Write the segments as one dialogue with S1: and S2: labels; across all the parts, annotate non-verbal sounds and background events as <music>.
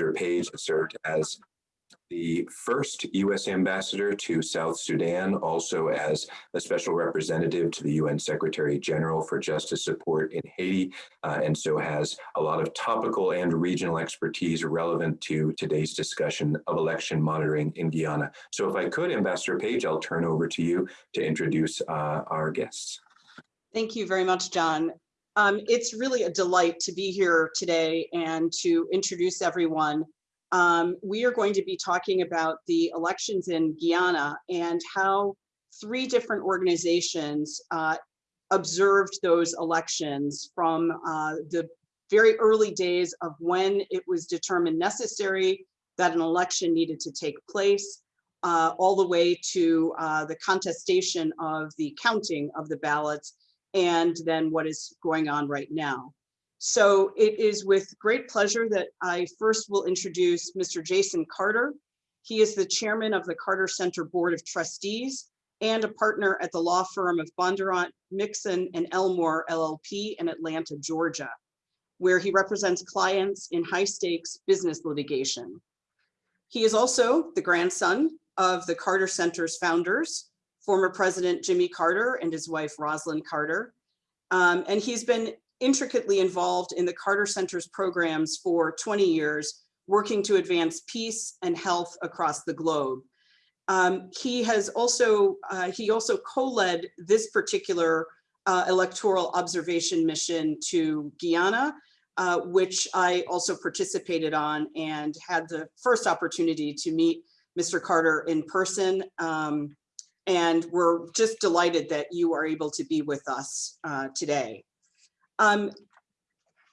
S1: Ambassador Page served as the first U.S. ambassador to South Sudan, also as a special representative to the UN Secretary General for Justice Support in Haiti, uh, and so has a lot of topical and regional expertise relevant to today's discussion of election monitoring in Guyana. So if I could, Ambassador Page, I'll turn over to you to introduce uh, our guests.
S2: Thank you very much, John. Um, it's really a delight to be here today and to introduce everyone. Um, we are going to be talking about the elections in Guyana and how three different organizations uh, observed those elections from uh, the very early days of when it was determined necessary that an election needed to take place, uh, all the way to uh, the contestation of the counting of the ballots and then what is going on right now. So it is with great pleasure that I first will introduce Mr. Jason Carter. He is the chairman of the Carter Center Board of Trustees and a partner at the law firm of Bondurant, Mixon and Elmore LLP in Atlanta, Georgia, where he represents clients in high stakes business litigation. He is also the grandson of the Carter Center's founders, former President Jimmy Carter and his wife Rosalynn Carter. Um, and he's been intricately involved in the Carter Center's programs for 20 years, working to advance peace and health across the globe. Um, he has also, uh, he also co-led this particular uh, electoral observation mission to Guyana, uh, which I also participated on and had the first opportunity to meet Mr. Carter in person. Um, and we're just delighted that you are able to be with us uh, today. Um,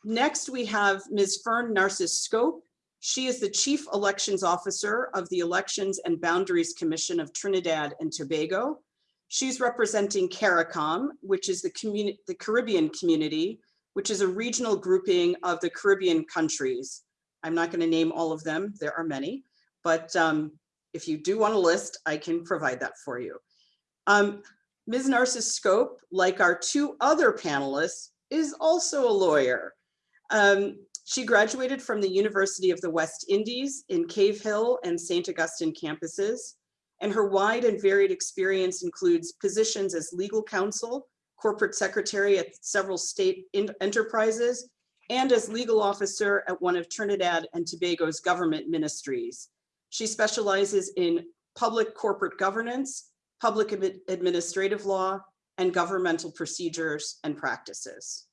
S2: next, we have Ms. Fern Narcis Scope. She is the Chief Elections Officer of the Elections and Boundaries Commission of Trinidad and Tobago. She's representing CARICOM, which is the, the Caribbean community, which is a regional grouping of the Caribbean countries. I'm not going to name all of them, there are many, but um, if you do want a list, I can provide that for you. Um, Ms. Narcis Scope, like our two other panelists, is also a lawyer. Um, she graduated from the University of the West Indies in Cave Hill and St. Augustine campuses, and her wide and varied experience includes positions as legal counsel, corporate secretary at several state enterprises, and as legal officer at one of Trinidad and Tobago's government ministries. She specializes in public corporate governance, public administrative law, and governmental procedures and practices.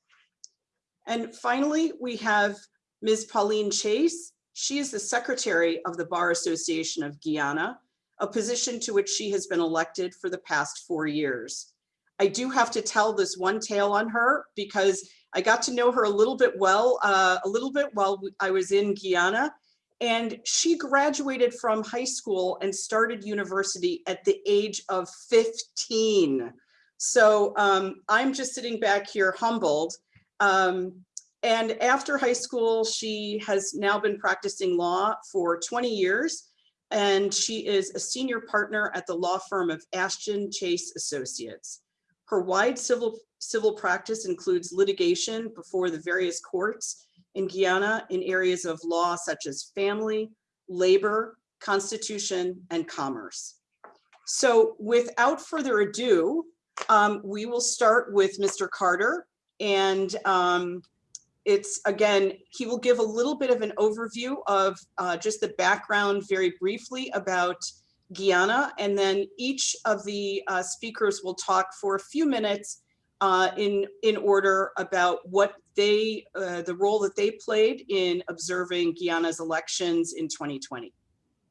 S2: And finally, we have Ms. Pauline Chase. She is the secretary of the Bar Association of Guyana, a position to which she has been elected for the past four years. I do have to tell this one tale on her because I got to know her a little bit well, uh, a little bit while I was in Guyana. And she graduated from high school and started university at the age of 15. So um, I'm just sitting back here humbled. Um, and after high school, she has now been practicing law for 20 years. And she is a senior partner at the law firm of Ashton Chase Associates. Her wide civil, civil practice includes litigation before the various courts in Guyana in areas of law such as family, labor, constitution, and commerce. So without further ado, um, we will start with Mr. Carter and um, it's again, he will give a little bit of an overview of uh, just the background very briefly about Guyana and then each of the uh, speakers will talk for a few minutes uh, in in order about what they uh, the role that they played in observing Guyana's elections in 2020.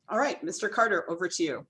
S2: All right, Mr. Carter, over to you.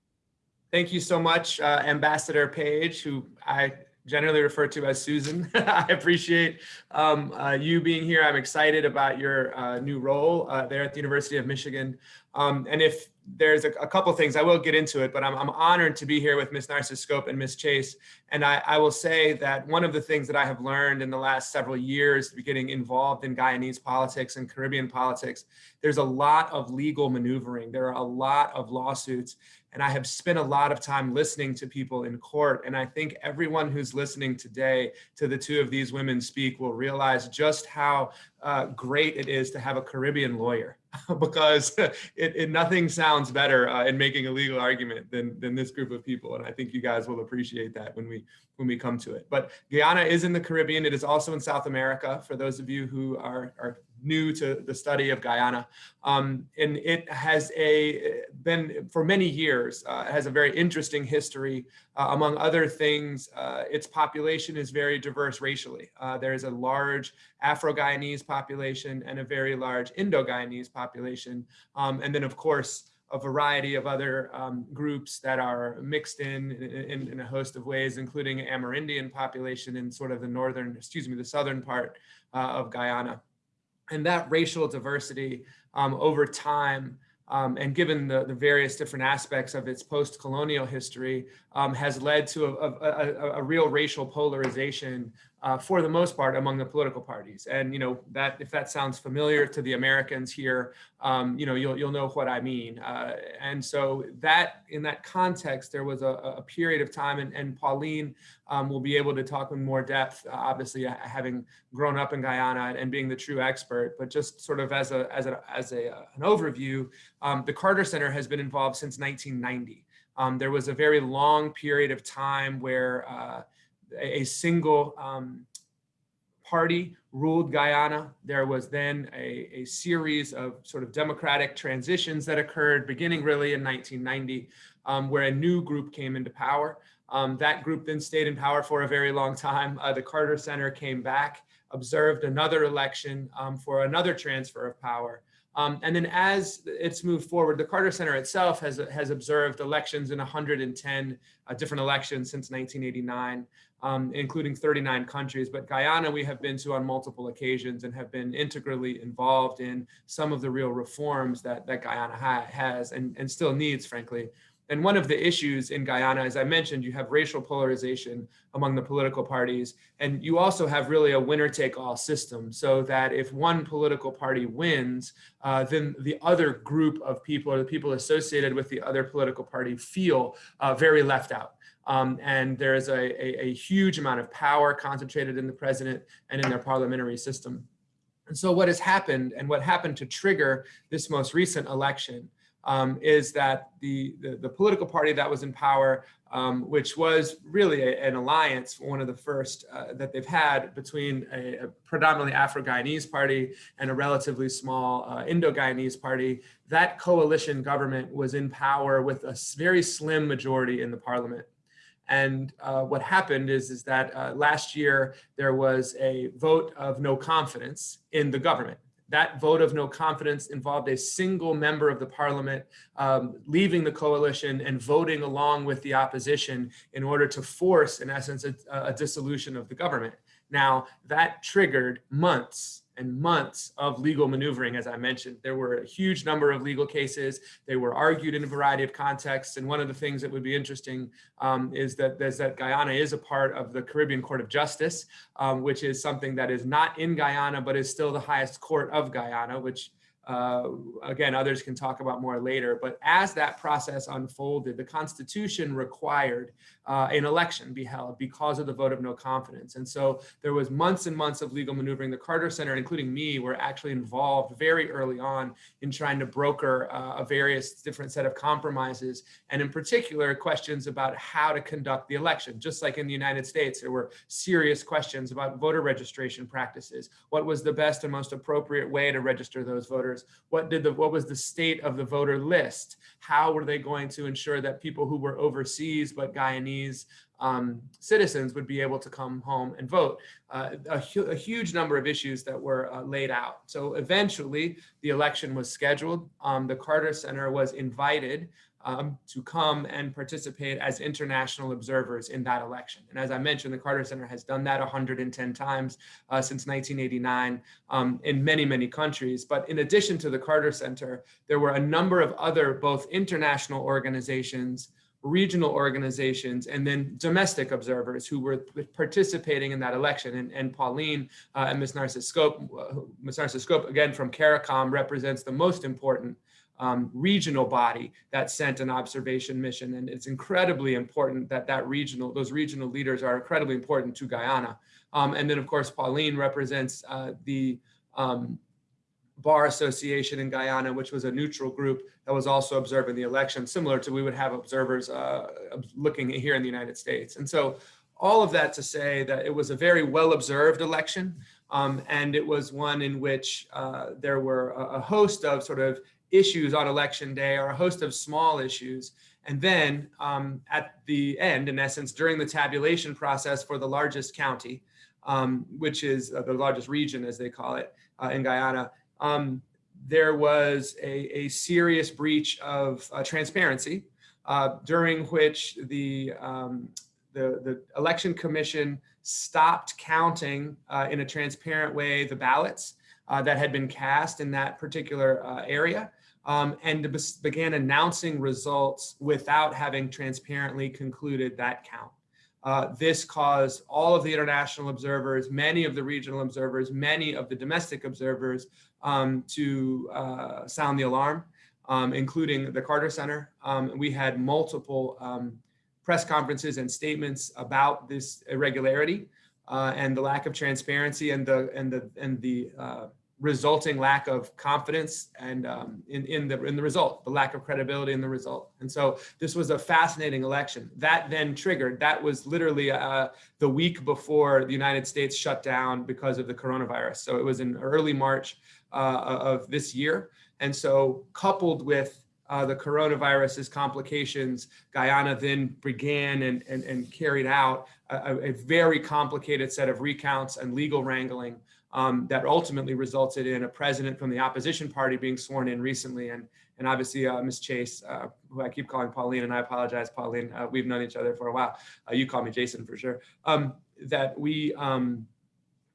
S3: Thank you so much, uh, Ambassador Page, who I generally refer to as Susan. <laughs> I appreciate um, uh, you being here. I'm excited about your uh, new role there at the University of Michigan. Um, and if there's a, a couple things, I will get into it, but I'm, I'm honored to be here with Ms. Narcis Scope and Ms. Chase. And I, I, will say that one of the things that I have learned in the last several years, getting involved in Guyanese politics and Caribbean politics, there's a lot of legal maneuvering. There are a lot of lawsuits. And I have spent a lot of time listening to people in court. And I think everyone who's listening today to the two of these women speak will realize just how uh, great it is to have a Caribbean lawyer. <laughs> because it, it nothing sounds better uh, in making a legal argument than than this group of people, and I think you guys will appreciate that when we when we come to it. But Guyana is in the Caribbean. It is also in South America. For those of you who are are new to the study of Guyana, um, and it has a been for many years uh, has a very interesting history. Uh, among other things, uh, its population is very diverse racially. Uh, there is a large Afro-Guyanese population and a very large Indo-Guyanese population, um, and then of course a variety of other um, groups that are mixed in, in, in a host of ways, including Amerindian population in sort of the northern, excuse me, the southern part uh, of Guyana and that racial diversity um, over time um, and given the, the various different aspects of its post-colonial history um, has led to a, a, a, a, real racial polarization uh, for the most part among the political parties. And, you know, that if that sounds familiar to the Americans here, um, you know, you'll, you'll know what I mean. Uh, and so that in that context, there was a, a period of time and, and Pauline um, will be able to talk in more depth, uh, obviously uh, having grown up in Guyana and being the true expert, but just sort of as a, as a, as a, an overview, um, the Carter Center has been involved since 1990. Um, there was a very long period of time where uh, a single um, party ruled Guyana. There was then a, a, series of sort of democratic transitions that occurred beginning really in 1990, um, where a new group came into power. Um, that group then stayed in power for a very long time. Uh, the Carter Center came back, observed another election um, for another transfer of power. Um, and then as it's moved forward, the Carter Center itself has, has observed elections in 110 uh, different elections since 1989, um, including 39 countries. But Guyana, we have been to on multiple occasions and have been integrally involved in some of the real reforms that, that Guyana ha has and, and still needs, frankly. And one of the issues in Guyana, as I mentioned, you have racial polarization among the political parties, and you also have really a winner take all system so that if one political party wins, uh, then the other group of people or the people associated with the other political party feel uh, very left out. Um, and there is a, a, a huge amount of power concentrated in the president and in their parliamentary system. And so what has happened and what happened to trigger this most recent election um, is that the, the, the, political party that was in power, um, which was really a, an alliance, one of the first uh, that they've had between a, a predominantly Afro-Guyanese party and a relatively small uh, Indo-Guyanese party, that coalition government was in power with a very slim majority in the parliament. And uh, what happened is, is that uh, last year there was a vote of no confidence in the government. That vote of no confidence involved a single member of the parliament um, leaving the coalition and voting along with the opposition in order to force, in essence, a, a dissolution of the government. Now, that triggered months and months of legal maneuvering, as I mentioned. There were a huge number of legal cases. They were argued in a variety of contexts. And one of the things that would be interesting um, is, that, is that Guyana is a part of the Caribbean Court of Justice, um, which is something that is not in Guyana, but is still the highest court of Guyana, which uh, again, others can talk about more later, but as that process unfolded, the Constitution required uh, an election be held because of the vote of no confidence. And so there was months and months of legal maneuvering. The Carter Center, including me, were actually involved very early on in trying to broker uh, a various different set of compromises, and in particular, questions about how to conduct the election. Just like in the United States, there were serious questions about voter registration practices. What was the best and most appropriate way to register those voters? What did the what was the state of the voter list? How were they going to ensure that people who were overseas but Guyanese um, citizens would be able to come home and vote? Uh, a, hu a, huge number of issues that were uh, laid out. So eventually the election was scheduled. Um, the Carter Center was invited um, to come and participate as international observers in that election. And as I mentioned, the Carter Center has done that 110 times uh, since 1989 um, in many, many countries. But in addition to the Carter Center, there were a number of other both international organizations, regional organizations, and then domestic observers who were participating in that election. And, and Pauline uh, and Ms. Narcis Scope, uh, Ms. Narcis Scope, again, from CARICOM, represents the most important um, regional body that sent an observation mission. And it's incredibly important that that regional, those regional leaders are incredibly important to Guyana. Um, and then of course, Pauline represents uh, the, um, Bar Association in Guyana, which was a neutral group that was also observing the election, similar to we would have observers uh, looking here in the United States. And so all of that to say that it was a very well observed election. Um, and it was one in which uh, there were a, a host of sort of issues on election day or a host of small issues. And then um, at the end, in essence, during the tabulation process for the largest county, um, which is uh, the largest region, as they call it, uh, in Guyana, um, there was a, a, serious breach of uh, transparency uh, during which the, um, the, the election commission stopped counting uh, in a transparent way the ballots uh, that had been cast in that particular area um, and began announcing results without having transparently concluded that count. Uh, this caused all of the international observers, many of the regional observers, many of the domestic observers um, to uh, sound the alarm, um, including the Carter Center. Um, we had multiple um, press conferences and statements about this irregularity uh, and the lack of transparency and the and the and the uh, resulting lack of confidence and um, in, in, the, in the result, the lack of credibility in the result. And so this was a fascinating election. That then triggered, that was literally uh, the week before the United States shut down because of the coronavirus. So it was in early March uh, of this year. And so coupled with uh, the coronavirus's complications, Guyana then began and, and, and carried out a, a very complicated set of recounts and legal wrangling um, that ultimately resulted in a president from the opposition party being sworn in recently. And, and obviously uh, Ms. Chase, uh, who I keep calling Pauline, and I apologize, Pauline, uh, we've known each other for a while. Uh, you call me Jason for sure. Um, that we, um,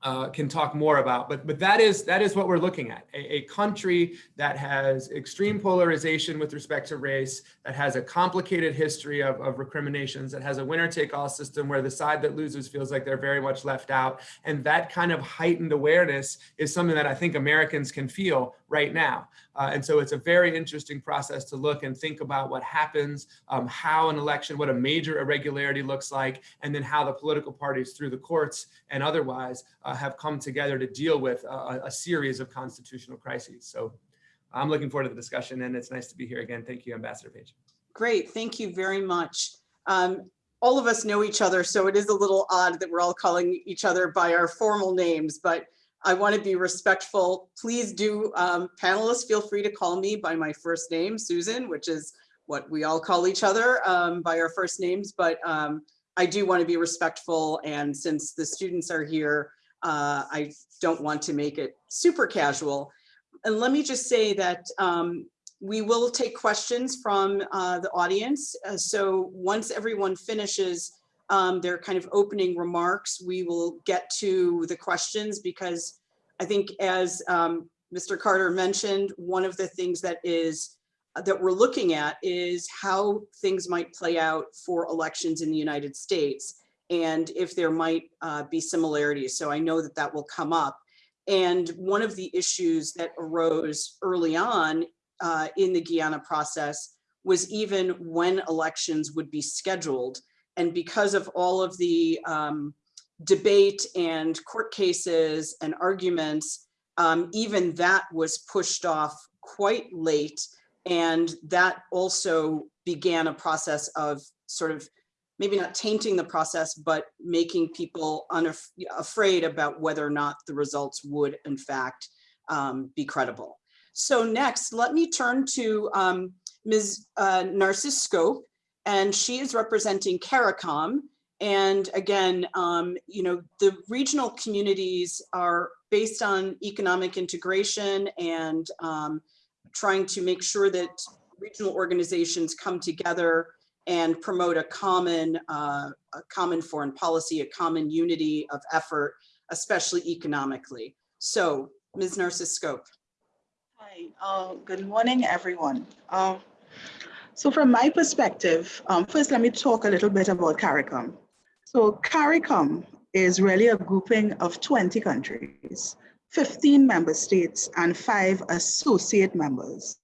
S3: uh, can talk more about. But but that is that is what we're looking at. A, a, country that has extreme polarization with respect to race, that has a complicated history of, of recriminations, that has a winner-take-all system where the side that loses feels like they're very much left out. And that kind of heightened awareness is something that I think Americans can feel right now. Uh, and so it's a very interesting process to look and think about what happens, um, how an election, what a major irregularity looks like, and then how the political parties through the courts and otherwise uh, have come together to deal with a, a, series of constitutional crises. So I'm looking forward to the discussion and it's nice to be here again. Thank you, Ambassador Page.
S2: Great, thank you very much. Um, all of us know each other, so it is a little odd that we're all calling each other by our formal names, but I want to be respectful. Please do, um, panelists, feel free to call me by my first name, Susan, which is what we all call each other um, by our first names. But um, I do want to be respectful. And since the students are here, uh, I don't want to make it super casual. And let me just say that um, we will take questions from uh, the audience. Uh, so once everyone finishes um, their kind of opening remarks, we will get to the questions because I think as um, Mr. Carter mentioned, one of the things that is uh, that we're looking at is how things might play out for elections in the United States and if there might uh, be similarities. So I know that that will come up. And one of the issues that arose early on uh, in the Guyana process was even when elections would be scheduled and because of all of the um, debate and court cases and arguments, um, even that was pushed off quite late. And that also began a process of sort of maybe not tainting the process, but making people afraid about whether or not the results would in fact um, be credible. So next, let me turn to um, Ms. Uh, Scope, and she is representing CARICOM. And again, um, you know, the regional communities are based on economic integration and um, trying to make sure that regional organizations come together and promote a common, uh, a common foreign policy, a common unity of effort, especially economically. So, Ms. Narcis Scope.
S4: Hi, uh, good morning, everyone. Uh, so from my perspective, um, first let me talk a little bit about CARICOM. So CARICOM is really a grouping of 20 countries, 15 member states and five associate members.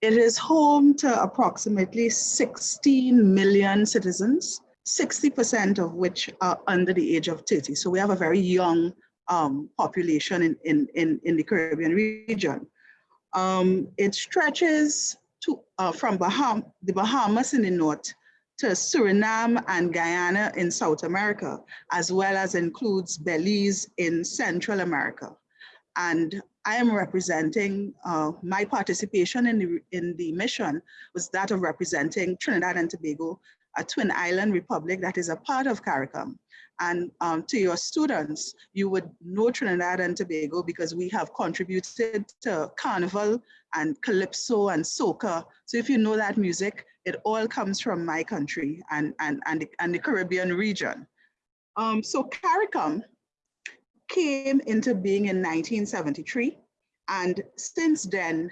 S4: It is home to approximately 16 million citizens, 60% of which are under the age of 30. So we have a very young um, population in, in, in, in the Caribbean region. Um, it stretches to, uh, from Baham the Bahamas in the north to Suriname and Guyana in South America, as well as includes Belize in Central America. And I am representing, uh, my participation in the, in the mission was that of representing Trinidad and Tobago, a twin island republic that is a part of CARICOM. And um, to your students, you would know Trinidad and Tobago because we have contributed to Carnival and Calypso and Soca. So if you know that music, it all comes from my country and, and, and, the, and the Caribbean region. Um, so CARICOM came into being in 1973. And since then,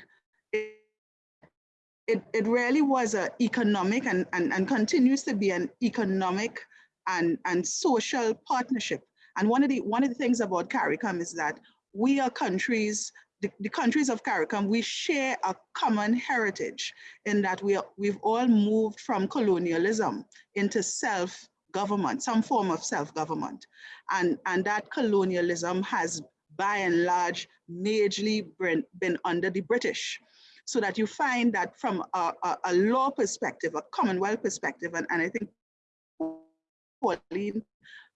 S4: it, it really was an economic and, and, and continues to be an economic and, and social partnership. And one of the one of the things about CARICOM is that we are countries, the, the countries of CARICOM, we share a common heritage in that we are, we've all moved from colonialism into self-government, some form of self-government. And, and that colonialism has by and large majorly been, been under the British so that you find that from a, a, a law perspective, a Commonwealth perspective, and, and I think Pauline,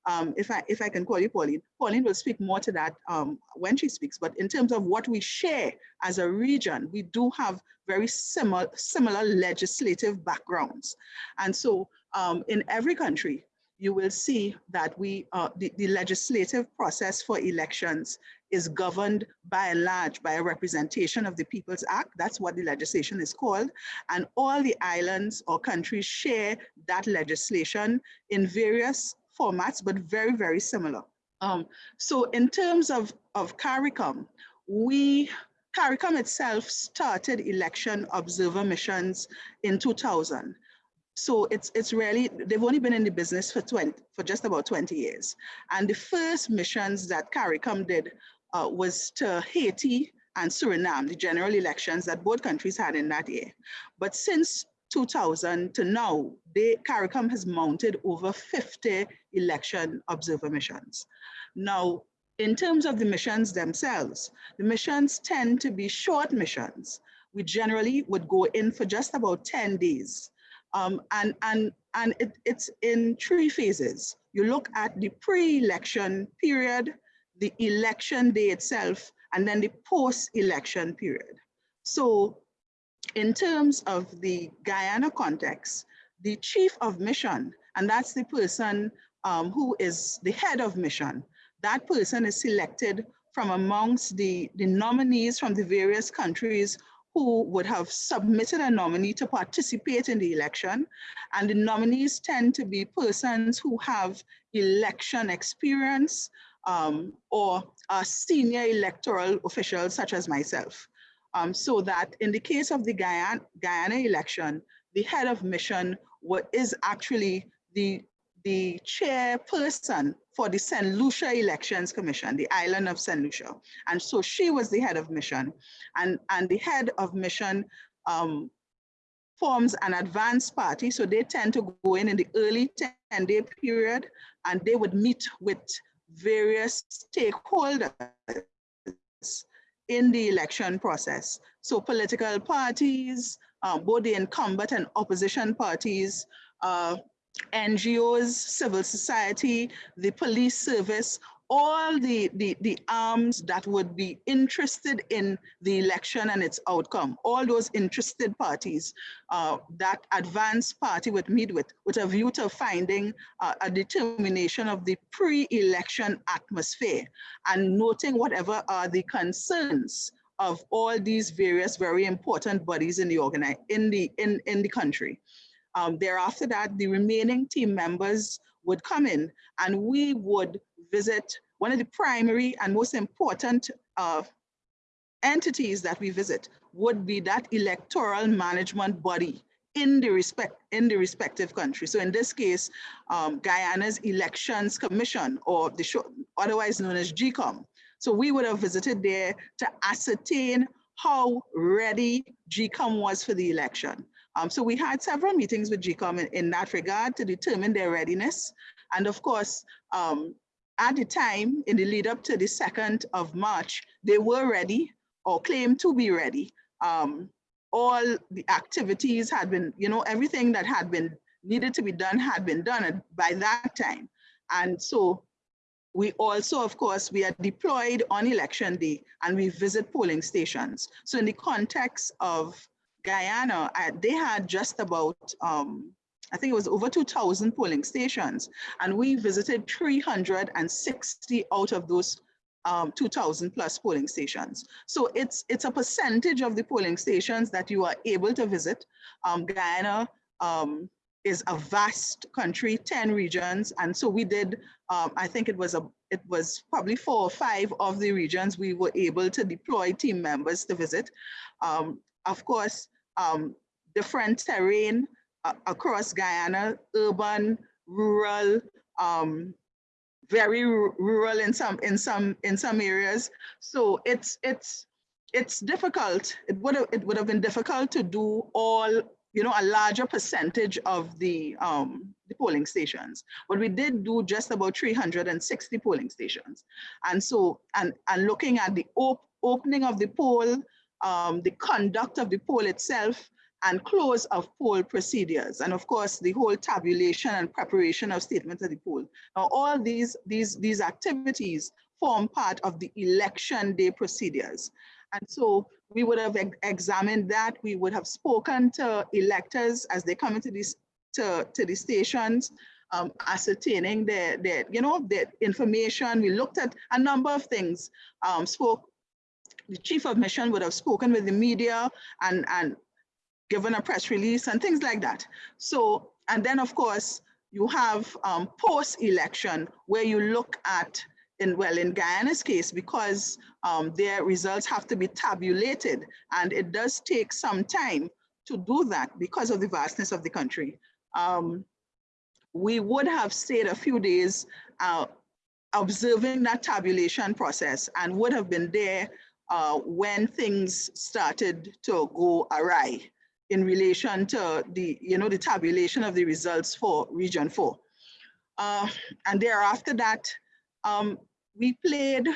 S4: um, if I if I can call you Pauline, Pauline will speak more to that um, when she speaks. But in terms of what we share as a region, we do have very similar similar legislative backgrounds, and so um, in every country, you will see that we uh, the, the legislative process for elections is governed by and large by a representation of the People's Act. That's what the legislation is called. And all the islands or countries share that legislation in various formats, but very, very similar. Um, so in terms of, of CARICOM, we, CARICOM itself started election observer missions in 2000. So it's it's really they've only been in the business for 20 for just about 20 years. And the first missions that CARICOM did uh, was to Haiti and Suriname, the general elections that both countries had in that year. But since 2000 to now, they, CARICOM has mounted over 50 election observer missions. Now, in terms of the missions themselves, the missions tend to be short missions. We generally would go in for just about 10 days. Um, and and, and it, it's in three phases. You look at the pre-election period, the election day itself, and then the post-election period. So in terms of the Guyana context, the chief of mission, and that's the person um, who is the head of mission, that person is selected from amongst the, the nominees from the various countries who would have submitted a nominee to participate in the election. And the nominees tend to be persons who have election experience, um, or a senior electoral officials such as myself. Um, so that in the case of the Guyana, Guyana election, the head of mission what is actually the, the chairperson for the St. Lucia Elections Commission, the island of St. Lucia. And so she was the head of mission. And, and the head of mission um, forms an advanced party. So they tend to go in in the early 10 day period and they would meet with various stakeholders in the election process. So political parties, um, both the incumbent and opposition parties, uh, NGOs, civil society, the police service, all the, the, the arms that would be interested in the election and its outcome, all those interested parties, uh, that advanced party would meet with, with a view to finding uh, a determination of the pre-election atmosphere and noting whatever are the concerns of all these various very important bodies in the in the in, in the country. Um, thereafter that, the remaining team members would come in and we would visit one of the primary and most important uh, entities that we visit would be that electoral management body in the respect in the respective country. So in this case, um, Guyana's Elections Commission, or the show, otherwise known as GECOM. So we would have visited there to ascertain how ready GECOM was for the election. Um, so we had several meetings with GECOM in, in, that regard to determine their readiness. And of course, um, at the time, in the lead up to the 2nd of March, they were ready or claimed to be ready. Um, all the activities had been, you know, everything that had been needed to be done had been done by that time. And so we also, of course, we are deployed on election day and we visit polling stations. So in the context of Guyana, uh, they had just about, um, I think it was over 2,000 polling stations. And we visited 360 out of those um, 2,000 plus polling stations. So it's, it's a percentage of the polling stations that you are able to visit. Um, Guyana um, is a vast country, 10 regions. And so we did, um, I think it was a, it was probably four or five of the regions we were able to deploy team members to visit. Um, of course, um, different terrain across Guyana, urban, rural, um, very rural in some in some in some areas. So it's it's it's difficult. It would have it would have been difficult to do all you know a larger percentage of the um, the polling stations, but we did do just about 360 polling stations. And so and and looking at the op- opening of the poll, um, the conduct of the poll itself, and close of poll procedures. And of course, the whole tabulation and preparation of statements of the poll. Now, all these, these, these activities form part of the election day procedures. And so we would have examined that. We would have spoken to electors as they come into these, to, to the stations, um, ascertaining their, their, you know, their information. We looked at a number of things, um, spoke, the chief of mission would have spoken with the media and, and given a press release and things like that. So, and then of course, you have um, post-election where you look at, in well, in Guyana's case, because um, their results have to be tabulated and it does take some time to do that because of the vastness of the country. Um, we would have stayed a few days uh, observing that tabulation process and would have been there uh, when things started to go awry in relation to the, you know, the tabulation of the results for Region 4. Uh, and thereafter that, um, we played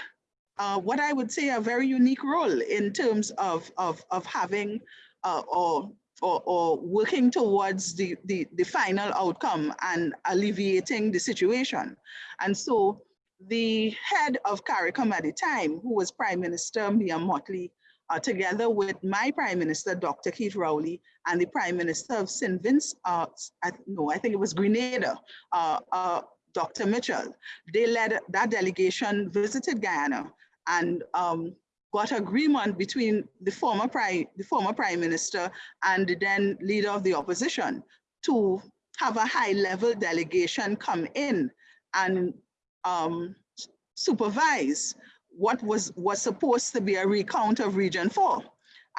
S4: uh, what I would say a very unique role in terms of, of, of having uh, or, or, or working towards the, the, the final outcome and alleviating the situation. And so the head of CARICOM at the time, who was Prime Minister Mia Mottley, uh, together with my Prime Minister, Dr. Keith Rowley, and the Prime Minister of St. Vince, uh, I, no, I think it was Grenada, uh, uh, Dr. Mitchell. They led that delegation, visited Guyana, and um, got agreement between the former prime, the former Prime Minister and the then leader of the opposition to have a high-level delegation come in and um, supervise what was, was supposed to be a recount of Region 4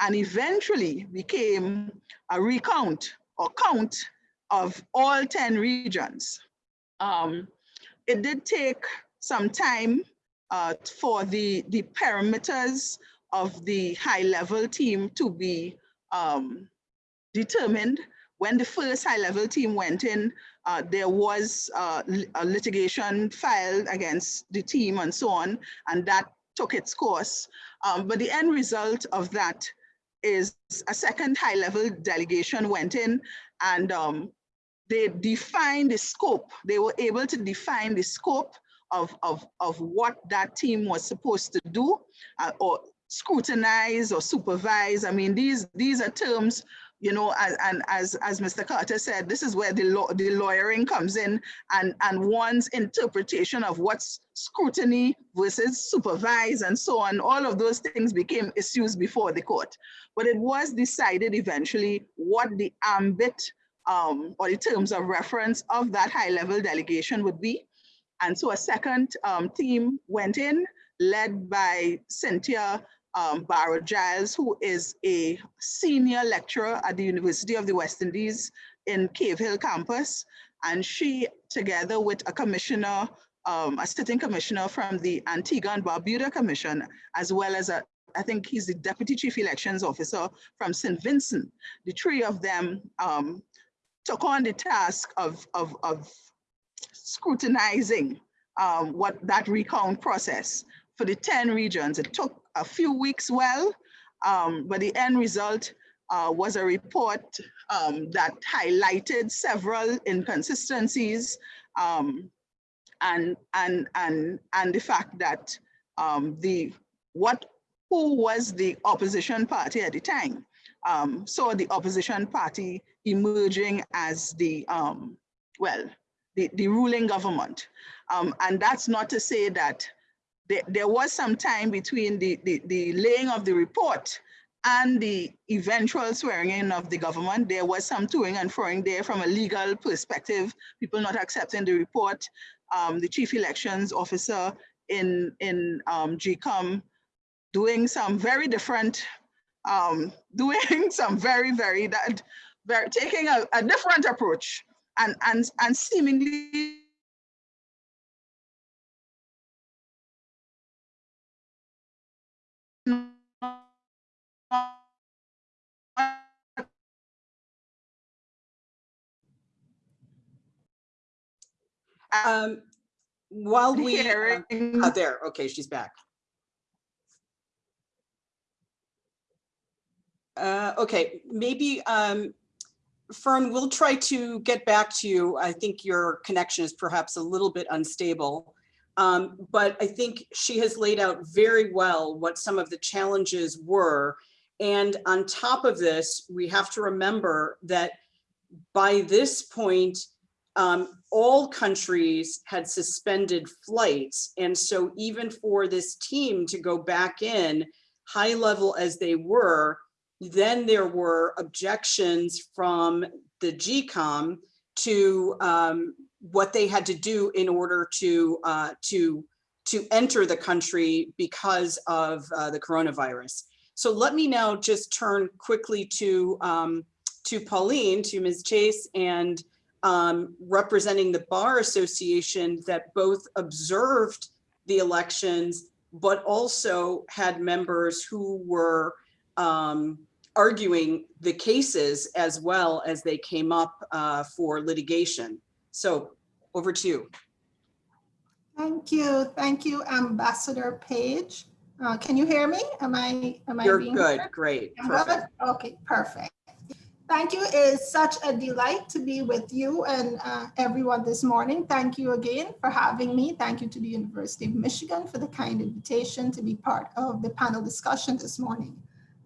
S4: and eventually became a recount or count of all 10 regions. Um, it did take some time uh, for the, the parameters of the high level team to be um, determined. When the first high level team went in, uh, there was uh, a litigation filed against the team and so on, and that took its course. Um, but the end result of that is a second high level delegation went in and um, they defined the scope. They were able to define the scope of, of, of what that team was supposed to do uh, or scrutinize or supervise. I mean, these, these are terms you know, and, and as, as Mr. Carter said, this is where the, law, the lawyering comes in and, and one's interpretation of what's scrutiny versus supervise and so on. All of those things became issues before the court. But it was decided eventually what the ambit um, or the terms of reference of that high level delegation would be. And so a second um, team went in led by Cynthia um, Barrow Giles, who is a senior lecturer at the University of the West Indies in Cave Hill campus. And she, together with a commissioner, um, a sitting commissioner from the Antigua and Barbuda Commission, as well as a, I think he's the deputy chief elections officer from St. Vincent. The three of them um, took on the task of, of, of scrutinizing um, what that recount process for the 10 regions. It took a few weeks well, um, but the end result uh, was a report um, that highlighted several inconsistencies um, and, and, and, and the fact that um, the, what, who was the opposition party at the time. Um, so the opposition party emerging as the, um, well, the, the ruling government. And that's not to say that there, there was some time between the, the, the laying of the report and the eventual swearing in of the government. There was some toing and froing there from a legal perspective, people not accepting the report. Um, the chief elections officer in, in um, GECOM doing some very different, um, <laughs> doing some very, very, that, very taking a, a different approach and, and, and seemingly
S2: Um, while we, uh,
S4: hearing.
S2: oh, there, okay, she's back. Uh, okay, maybe, um, Fern, we'll try to get back to you. I think your connection is perhaps a little bit unstable. Um, but I think she has laid out very well what some of the challenges were. And on top of this, we have to remember that by this point, um, all countries had suspended flights. And so even for this team to go back in, high level as they were, then there were objections from the GECOM to um, what they had to do in order to uh, to to enter the country because of uh, the coronavirus. So let me now just turn quickly to um, to Pauline, to Ms. Chase, and um, representing the Bar Association that both observed the elections, but also had members who were um, arguing the cases as well as they came up uh, for litigation. So over to you.
S5: Thank you. Thank you, Ambassador Page. Uh, can you hear me? Am I, am I
S2: You're
S5: being
S2: good,
S5: heard?
S2: great, perfect.
S5: Okay, perfect. Thank you. It is such a delight to be with you and uh, everyone this morning. Thank you again for having me. Thank you to the University of Michigan for the kind invitation to be part of the panel discussion this morning.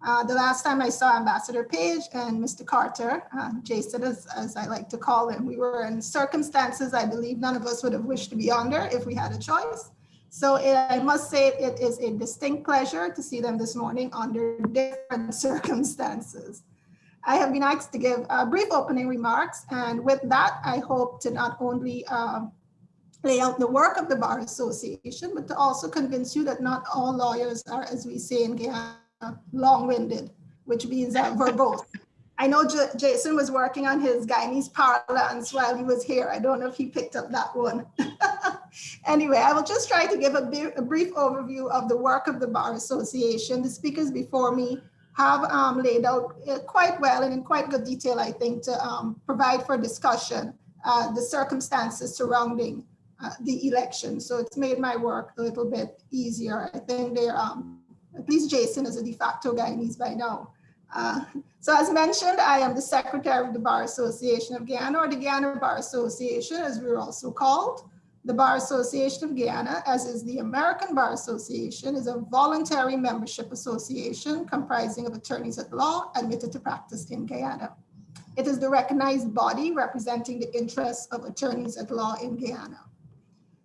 S5: Uh, the last time I saw Ambassador Page and Mr. Carter, uh, Jason as, as I like to call him, we were in circumstances I believe none of us would have wished to be under if we had a choice. So it, I must say it is a distinct pleasure to see them this morning under different <laughs> circumstances. I have been asked to give uh, brief opening remarks, and with that, I hope to not only uh, lay out the work of the Bar Association, but to also convince you that not all lawyers are, as we say in Guyana, long-winded, which means uh, verbose. <laughs> I know J Jason was working on his Guyanese parlance while he was here. I don't know if he picked up that one. <laughs> anyway, I will just try to give a, a, brief overview of the work of the Bar Association. The speakers before me have um, laid out uh, quite well and in quite good detail, I think, to um, provide for discussion uh, the circumstances surrounding uh, the election. So it's made my work a little bit easier. I think they're, um, at least Jason is a de facto Guyanese by now. Uh, so as mentioned, I am the secretary of the Bar Association of Guyana or the Guyana Bar Association as we're also called. The Bar Association of Guyana, as is the American Bar Association, is a voluntary membership association comprising of attorneys at law admitted to practice in Guyana. It is the recognized body representing the interests of attorneys at law in Guyana.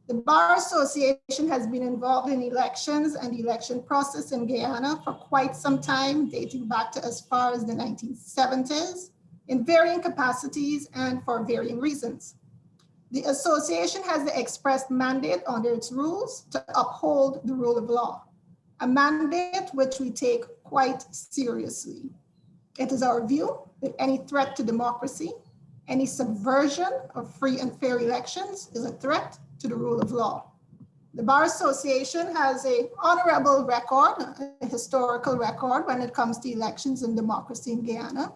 S5: The Bar Association has been involved in elections and the election process in Guyana for quite some time, dating back to as far as the 1970s, in varying capacities and for varying reasons. The association has the expressed mandate under its rules to uphold the rule of law, a mandate which we take quite seriously. It is our view that any threat to democracy, any subversion of free and fair elections is a threat to the rule of law. The Bar Association has a honorable record, a historical record when it comes to elections and democracy in Guyana.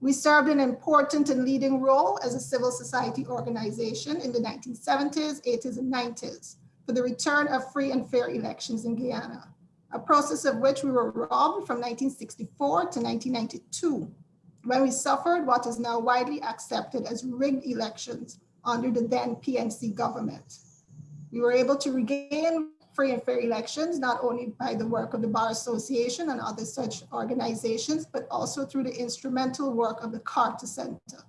S5: We served an important and leading role as a civil society organization in the 1970s, 80s, and 90s. for the return of free and fair elections in Guyana, a process of which we were robbed from 1964 to 1992, when we suffered what is now widely accepted as rigged elections under the then PNC government. We were able to regain free and fair elections, not only by the work of the Bar Association and other such organizations, but also through the instrumental work of the Carter Center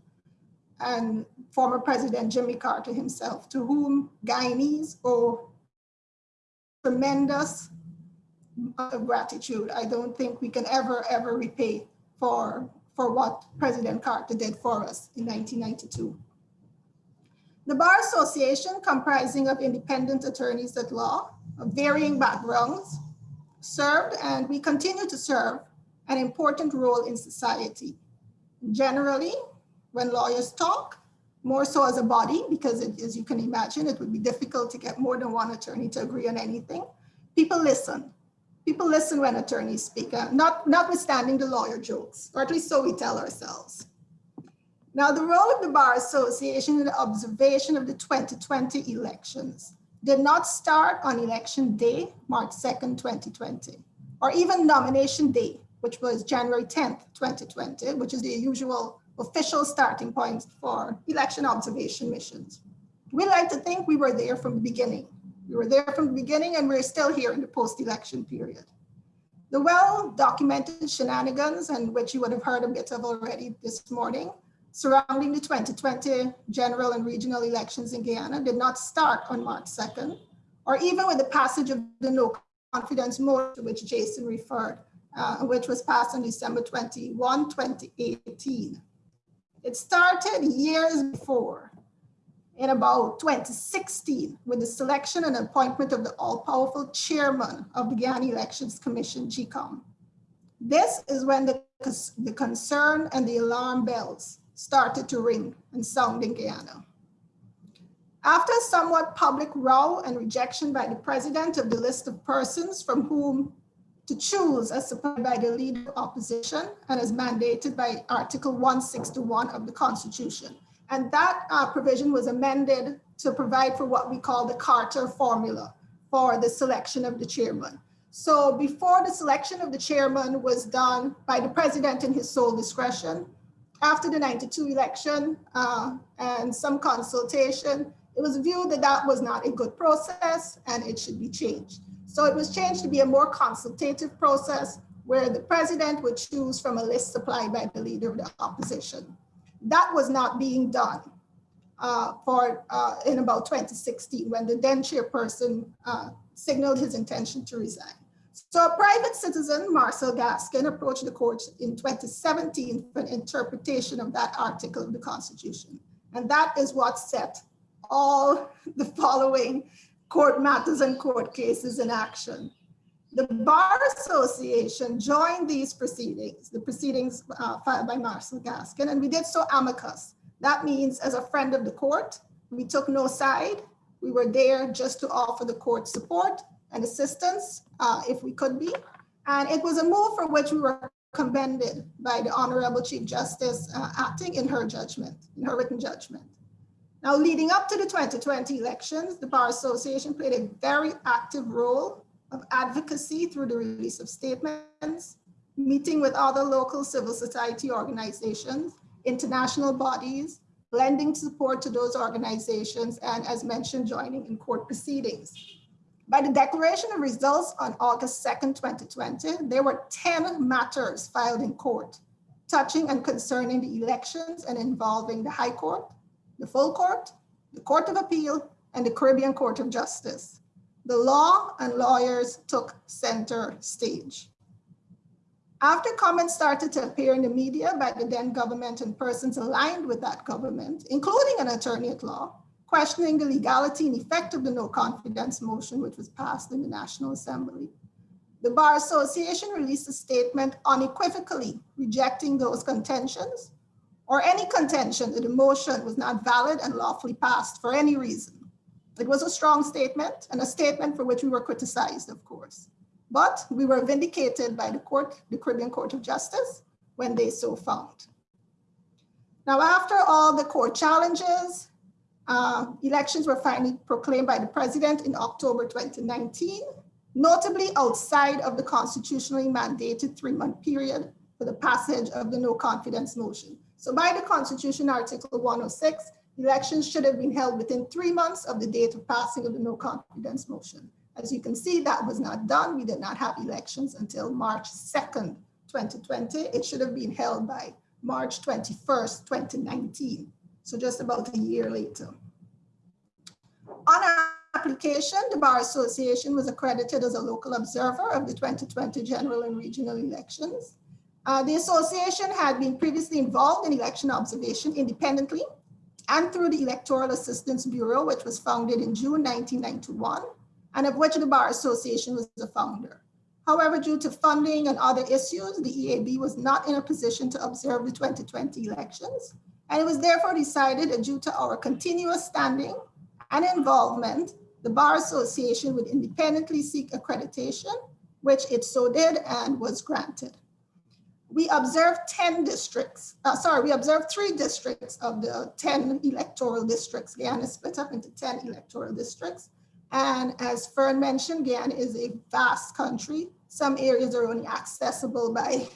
S5: and former President Jimmy Carter himself, to whom Guyanese owe tremendous gratitude. I don't think we can ever, ever repay for, for what President Carter did for us in 1992. The Bar Association, comprising of independent attorneys at law varying backgrounds, served and we continue to serve an important role in society. Generally, when lawyers talk, more so as a body, because it, as you can imagine, it would be difficult to get more than one attorney to agree on anything. People listen. People listen when attorneys speak, uh, not, notwithstanding the lawyer jokes, or at least so we tell ourselves. Now, the role of the Bar Association in the observation of the 2020 elections did not start on election day, March 2nd, 2020, or even nomination day, which was January 10th, 2020, which is the usual official starting point for election observation missions. We like to think we were there from the beginning. We were there from the beginning and we're still here in the post-election period. The well-documented shenanigans, and which you would have heard a bit of already this morning, surrounding the 2020 general and regional elections in Guyana did not start on March 2nd, or even with the passage of the no confidence motion which Jason referred, uh, which was passed on December 21, 2018. It started years before, in about 2016, with the selection and appointment of the all-powerful chairman of the Guyana Elections Commission, GECOM. This is when the, the concern and the alarm bells started to ring and sound in Guyana. After a somewhat public row and rejection by the president of the list of persons from whom to choose as supported by the leader of opposition and as mandated by Article 161 of the Constitution. And that uh, provision was amended to provide for what we call the Carter formula for the selection of the chairman. So before the selection of the chairman was done by the president in his sole discretion, after the 92 election uh, and some consultation, it was viewed that that was not a good process and it should be changed. So it was changed to be a more consultative process where the president would choose from a list supplied by the leader of the opposition. That was not being done uh, for uh, in about 2016 when the then chairperson uh, signaled his intention to resign. So a private citizen, Marcel Gaskin, approached the court in 2017 for an interpretation of that article of the Constitution. And that is what set all the following court matters and court cases in action. The Bar Association joined these proceedings, the proceedings uh, filed by Marcel Gaskin, and we did so amicus. That means as a friend of the court, we took no side. We were there just to offer the court support and assistance uh, if we could be. And it was a move for which we were commended by the Honorable Chief Justice uh, acting in her judgment, in her written judgment. Now, leading up to the 2020 elections, the Bar Association played a very active role of advocacy through the release of statements, meeting with other local civil society organizations, international bodies, lending support to those organizations, and as mentioned, joining in court proceedings. By the declaration of results on August 2nd, 2020, there were 10 matters filed in court touching and concerning the elections and involving the High Court, the full court, the Court of Appeal, and the Caribbean Court of Justice. The law and lawyers took center stage. After comments started to appear in the media by the then government and persons aligned with that government, including an attorney at law, questioning the legality and effect of the no confidence motion, which was passed in the National Assembly. The Bar Association released a statement unequivocally rejecting those contentions or any contention that the motion was not valid and lawfully passed for any reason. It was a strong statement and a statement for which we were criticized, of course. But we were vindicated by the court, the Caribbean Court of Justice, when they so found. Now, after all the court challenges, Uh, elections were finally proclaimed by the president in October 2019, notably outside of the constitutionally mandated three-month period for the passage of the no confidence motion. So by the Constitution, Article 106, elections should have been held within three months of the date of passing of the no confidence motion. As you can see, that was not done. We did not have elections until March 2nd, 2020. It should have been held by March 21st, 2019. So just about a year later. On application, the Bar Association was accredited as a local observer of the 2020 general and regional elections. Uh, the association had been previously involved in election observation independently and through the Electoral Assistance Bureau, which was founded in June 1991, and of which the Bar Association was the founder. However, due to funding and other issues, the EAB was not in a position to observe the 2020 elections. And it was therefore decided that due to our continuous standing and involvement, the Bar Association would independently seek accreditation, which it so did and was granted we observed 10 districts, uh, sorry, we observed three districts of the 10 electoral districts. Guyana is split up into 10 electoral districts. And as Fern mentioned, Guyana is a vast country. Some areas are only accessible by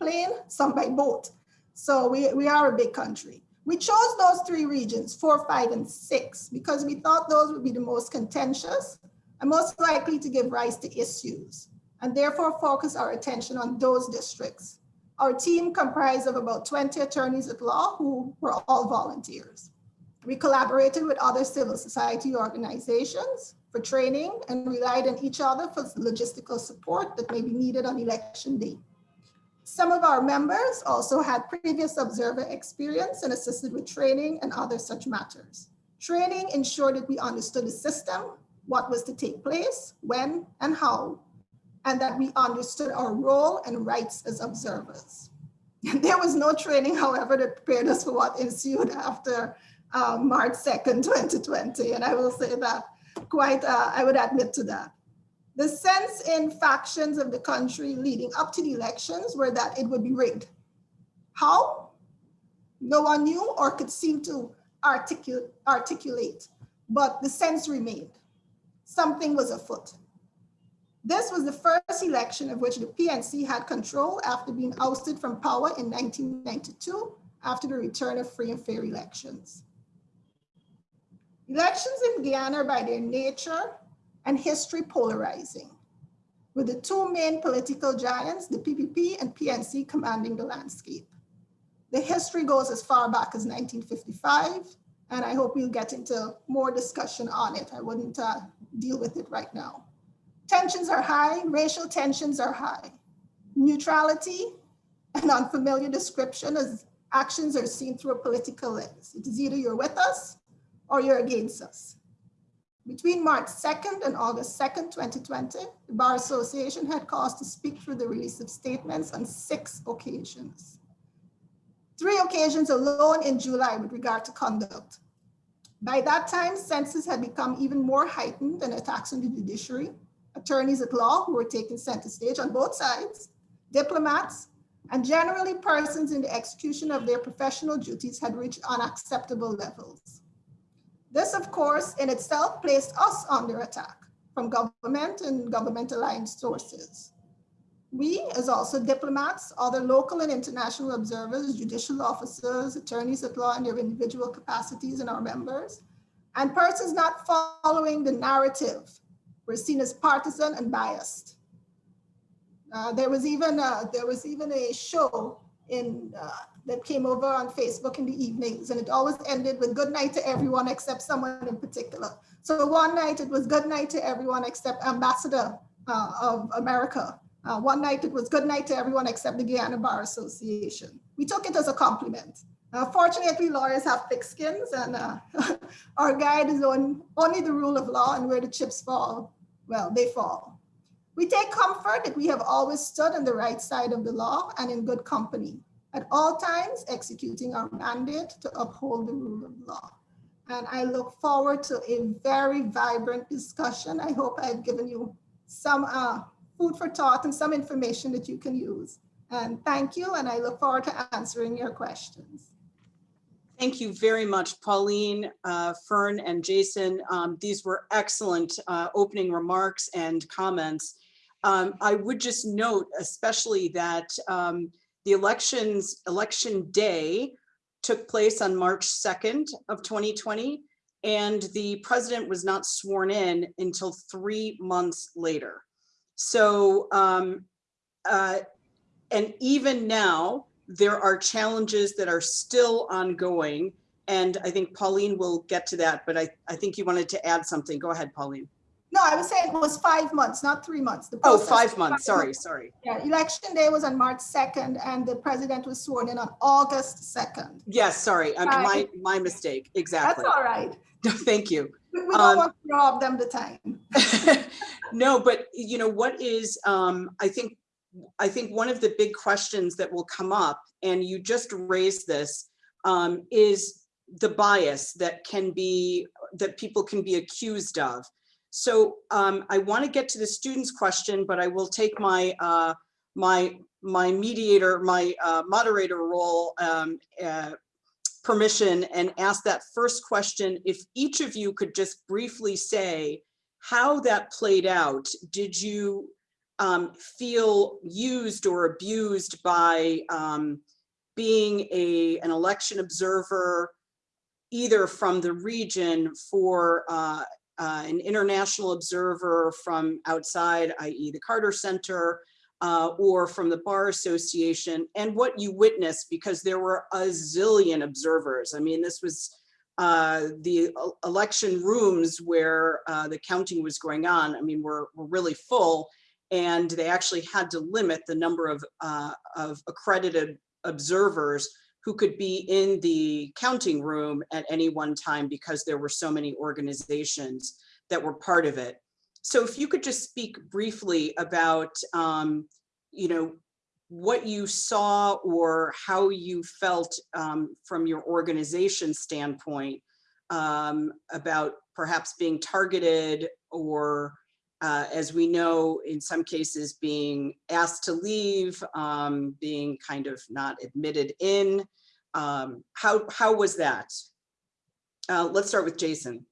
S5: plane, some by boat. So we, we are a big country. We chose those three regions, four, five, and six, because we thought those would be the most contentious and most likely to give rise to issues, and therefore focus our attention on those districts. Our team comprised of about 20 attorneys at law who were all volunteers. We collaborated with other civil society organizations for training and relied on each other for logistical support that may be needed on election day. Some of our members also had previous observer experience and assisted with training and other such matters. Training ensured that we understood the system, what was to take place, when and how, and that we understood our role and rights as observers. <laughs> There was no training, however, that prepared us for what ensued after uh, March 2nd, 2020. <laughs> And I will say that quite, uh, I would admit to that. The sense in factions of the country leading up to the elections were that it would be rigged. How? No one knew or could seem to articulate, articulate but the sense remained. Something was afoot. This was the first election of which the PNC had control after being ousted from power in 1992 after the return of free and fair elections. Elections in Guyana by their nature and history polarizing, with the two main political giants, the PPP and PNC commanding the landscape. The history goes as far back as 1955, and I hope we'll get into more discussion on it. I wouldn't uh, deal with it right now. Tensions are high, racial tensions are high. Neutrality and unfamiliar description as actions are seen through a political lens. It is either you're with us or you're against us. Between March 2nd and August 2nd, 2020, the Bar Association had cause to speak through the release of statements on six occasions. Three occasions alone in July with regard to conduct. By that time, census had become even more heightened and attacks on the judiciary, attorneys at law who were taking center stage on both sides, diplomats, and generally persons in the execution of their professional duties had reached unacceptable levels. This, of course, in itself placed us under attack from government and government aligned sources. We, as also diplomats, other local and international observers, judicial officers, attorneys at law in their individual capacities and our members, and persons not following the narrative were seen as partisan and biased. Uh, there was even a, there was even a show in uh, that came over on Facebook in the evenings, and it always ended with "Good night to everyone except someone in particular." So one night it was "Good night to everyone except Ambassador uh, of America." Uh, one night it was "Good night to everyone except the Guyana Bar Association." We took it as a compliment. Uh, fortunately, lawyers have thick skins and uh, <laughs> our guide is on only the rule of law and where the chips fall, well, they fall. We take comfort that we have always stood on the right side of the law and in good company, at all times executing our mandate to uphold the rule of law. And I look forward to a very vibrant discussion. I hope I've given you some uh, food for thought and some information that you can use. And thank you, and I look forward to answering your questions.
S2: Thank you very much, Pauline, uh, Fern, and Jason. Um, These were excellent uh, opening remarks and comments. Um, I would just note especially that um, the elections, election day took place on March 2nd of 2020, and the president was not sworn in until three months later. So, um, uh, and even now, there are challenges that are still ongoing. And I think Pauline will get to that, but I, I think you wanted to add something. Go ahead, Pauline.
S5: No, I was saying it was five months, not three months. The
S2: Oh,
S5: process
S2: five
S5: was
S2: months, sorry, sorry.
S5: Yeah, election day was on March 2nd and the president was sworn in on August 2nd.
S2: Yes, sorry, um, my, my mistake, Exactly.
S5: That's all right. <laughs>
S2: Thank you.
S5: We we
S2: Um,
S5: don't want to rob them the time. <laughs>
S2: No, but you know, what is, um, I think, I think one of the big questions that will come up, and you just raised this, um, is the bias that can be, that people can be accused of. So, um, I want to get to the student's question, but I will take my, uh, my, my mediator, my, uh, moderator role, um, uh, permission and ask that first question. If each of you could just briefly say, how that played out. Did you um, feel used or abused by um, being a, an election observer, either from the region for uh, uh, an international observer from outside, i.e. the Carter Center, uh, or from the Bar Association, and what you witnessed, because there were a zillion observers. I mean, this was uh, the election rooms where uh, the counting was going on, I mean, were, were really full. And they actually had to limit the number of, uh, of accredited observers who could be in the counting room at any one time because there were so many organizations that were part of it. So if you could just speak briefly about, um, you know, what you saw or how you felt um, from your organization standpoint um, about perhaps being targeted or uh, as we know, in some cases being asked to leave, um, being kind of not admitted in. Um, how, how was that? Uh, let's start with Jason.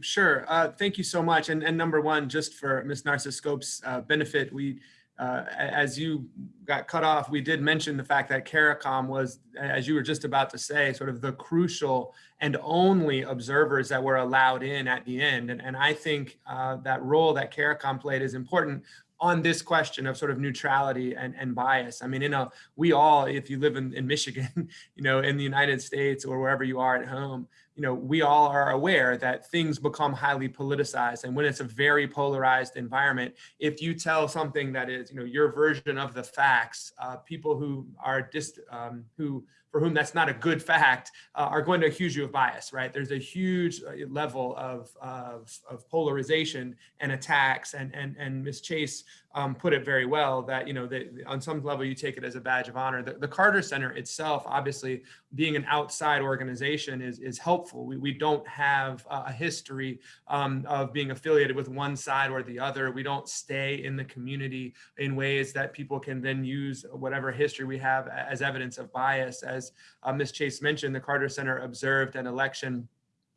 S3: Sure. Uh, thank you so much. And, and number one, just for Ms. Narcis-Scope's uh, benefit, we, uh, as you got cut off, we did mention the fact that CARICOM was, as you were just about to say, sort of the crucial and only observers that were allowed in at the end. And, and I think uh, that role that CARICOM played is important on this question of sort of neutrality and, and bias. I mean, you know, we all, if you live in, in Michigan, <laughs> you know, in the United States or wherever you are at home, you know, we all are aware that things become highly politicized. And when it's a very polarized environment, if you tell something that is, you know, your version of the facts, uh, people who are just, um, who, for whom that's not a good fact, uh, are going to accuse you of bias, right? There's a huge uh, level of, of, of polarization and attacks. And, and, and Ms. Chase um, put it very well that, you know, that on some level you take it as a badge of honor. The, the Carter Center itself, obviously being an outside organization is, is helpful. We, we don't have a history um, of being affiliated with one side or the other. We don't stay in the community in ways that people can then use whatever history we have as evidence of bias. As uh, Ms. Chase mentioned, the Carter Center observed an election.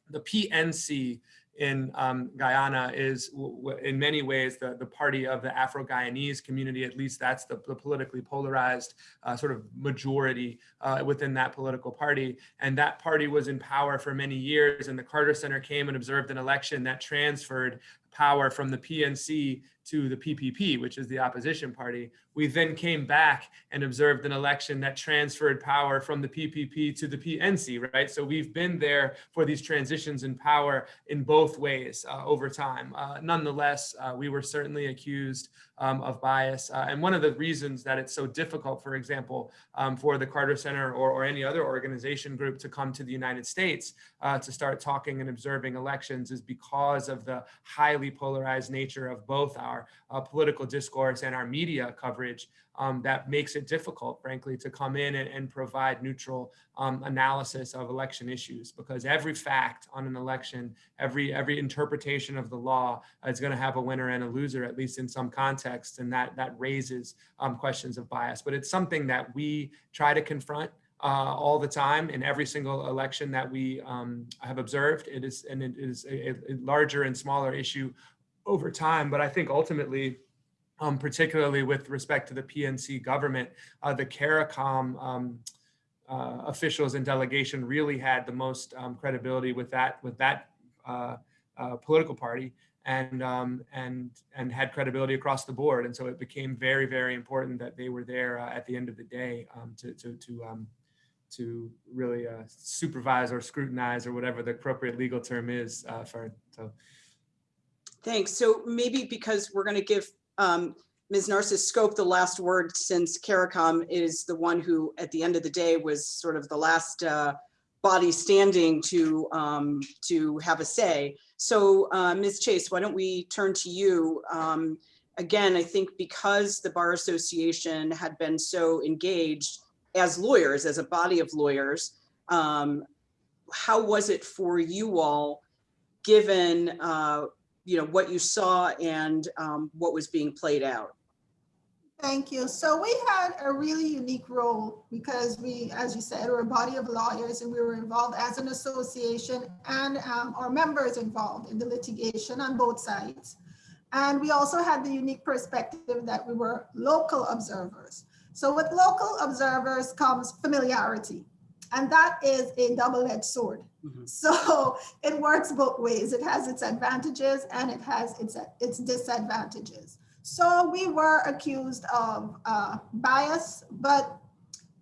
S3: The PNC in um, Guyana is in many ways the, the party of the Afro-Guyanese community, at least that's the, the politically polarized uh, sort of majority uh, within that political party. And that party was in power for many years and the Carter Center came and observed an election that transferred power from the PNC to the PPP, which is the opposition party. We then came back and observed an election that transferred power from the PPP to the PNC, right? So we've been there for these transitions in power in both ways uh, over time. Uh, nonetheless, uh, we were certainly accused um, of bias. Uh, and one of the reasons that it's so difficult, for example, um, for the Carter Center or, or any other organization group to come to the United States uh, to start talking and observing elections is because of the highly polarized nature of both our uh, political discourse and our media coverage um, that makes it difficult, frankly, to come in and, and provide neutral um, analysis of election issues because every fact on an election, every every interpretation of the law is going to have a winner and a loser, at least in some context, and that that raises um, questions of bias. But it's something that we try to confront uh, all the time in every single election that we um, have observed. It is, and it is a, a larger and smaller issue over time. But I think ultimately, um, particularly with respect to the PNC government, uh, the CARICOM um, uh, officials and delegation really had the most um, credibility with that with that uh, uh, political party and um, and and had credibility across the board. And so it became very very important that they were there uh, at the end of the day um, to to to um, to really uh, supervise or scrutinize or whatever the appropriate legal term is for so.
S2: Thanks. So maybe because we're going to give um, Ms. Narcis-Scope the last word since CARICOM is the one who, at the end of the day, was sort of the last uh, body standing to um, to have a say. So uh, Ms. Chase, why don't we turn to you? Um, again, I think because the Bar Association had been so engaged as lawyers, as a body of lawyers, um, how was it for you all, given uh, you know what you saw and um, what was being played out?
S5: Thank you. So we had a really unique role because we, as you said, were a body of lawyers and we were involved as an association and um, our members involved in the litigation on both sides. And we also had the unique perspective that we were local observers. So with local observers comes familiarity. And that is a double-edged sword.
S2: Mhm.
S5: So it works both ways. It has its advantages and it has its, its disadvantages. So we were accused of uh, bias, but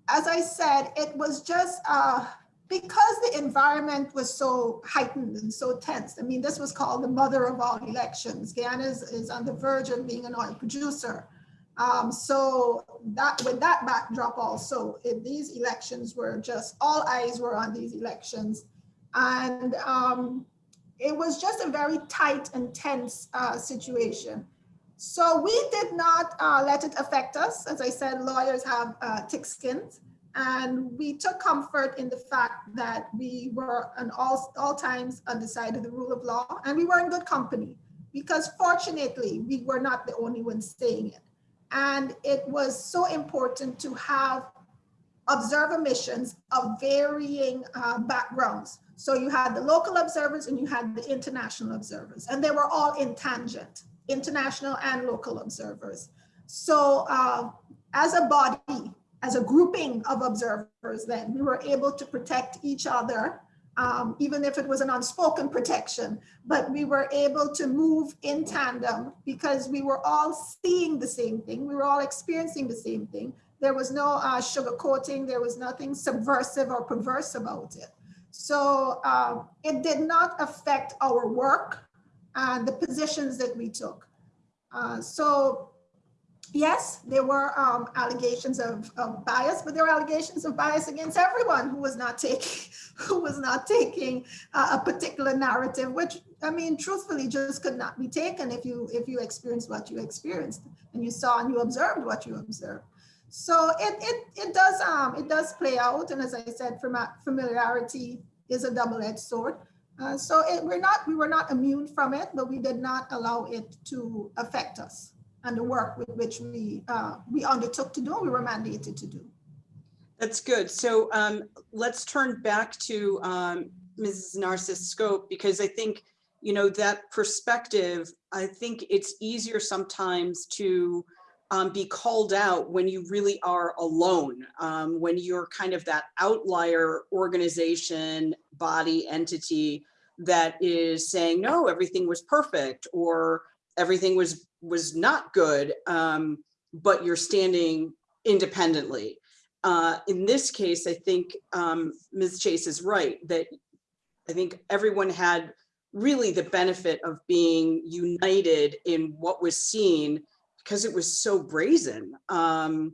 S5: as I said, it was just uh, because the environment was so heightened and so tense. I mean, this was called the mother of all elections. Guyana is, is on the verge of being an oil producer. Um, so that with that backdrop also, it, these elections were just, all eyes were on these elections. And um, it was just a very tight and tense uh, situation. So we did not uh, let it affect us. As I said, lawyers have uh, thick skins. And we took comfort in the fact that we were on all, all times on the side of the rule of law and we were in good company because fortunately we were not the only ones saying it. And it was so important to have observer missions of varying uh, backgrounds. So you had the local observers and you had the international observers and they were all in tangent international and local observers. So uh, as a body, as a grouping of observers then, we were able to protect each other, um, even if it was an unspoken protection, but we were able to move in tandem because we were all seeing the same thing. We were all experiencing the same thing. There was no uh, sugarcoating. There was nothing subversive or perverse about it. So uh, it did not affect our work and the positions that we took. Uh, so yes, there were um, allegations of, of, bias, but there were allegations of bias against everyone who was not taking <laughs> who was not taking uh, a particular narrative, which I mean, truthfully, just could not be taken if you if you experienced what you experienced and you saw and you observed what you observed. So it it it does um it does play out, and as I said, familiarity is a double-edged sword. Uh, so it, we're not, we were not immune from it, but we did not allow it to affect us and the work with which we uh, we undertook to do, we were mandated to do.
S2: That's good. So um, let's turn back to um, Mrs. Narcis-Scope because I think, you know, that perspective, I think it's easier sometimes to um, be called out when you really are alone, um, when you're kind of that outlier organization, body, entity that is saying, no, everything was perfect or everything was was not good, um, but you're standing independently. Uh, in this case, I think um, Ms. Chase is right that I think everyone had really the benefit of being united in what was seen because it was so brazen. Um,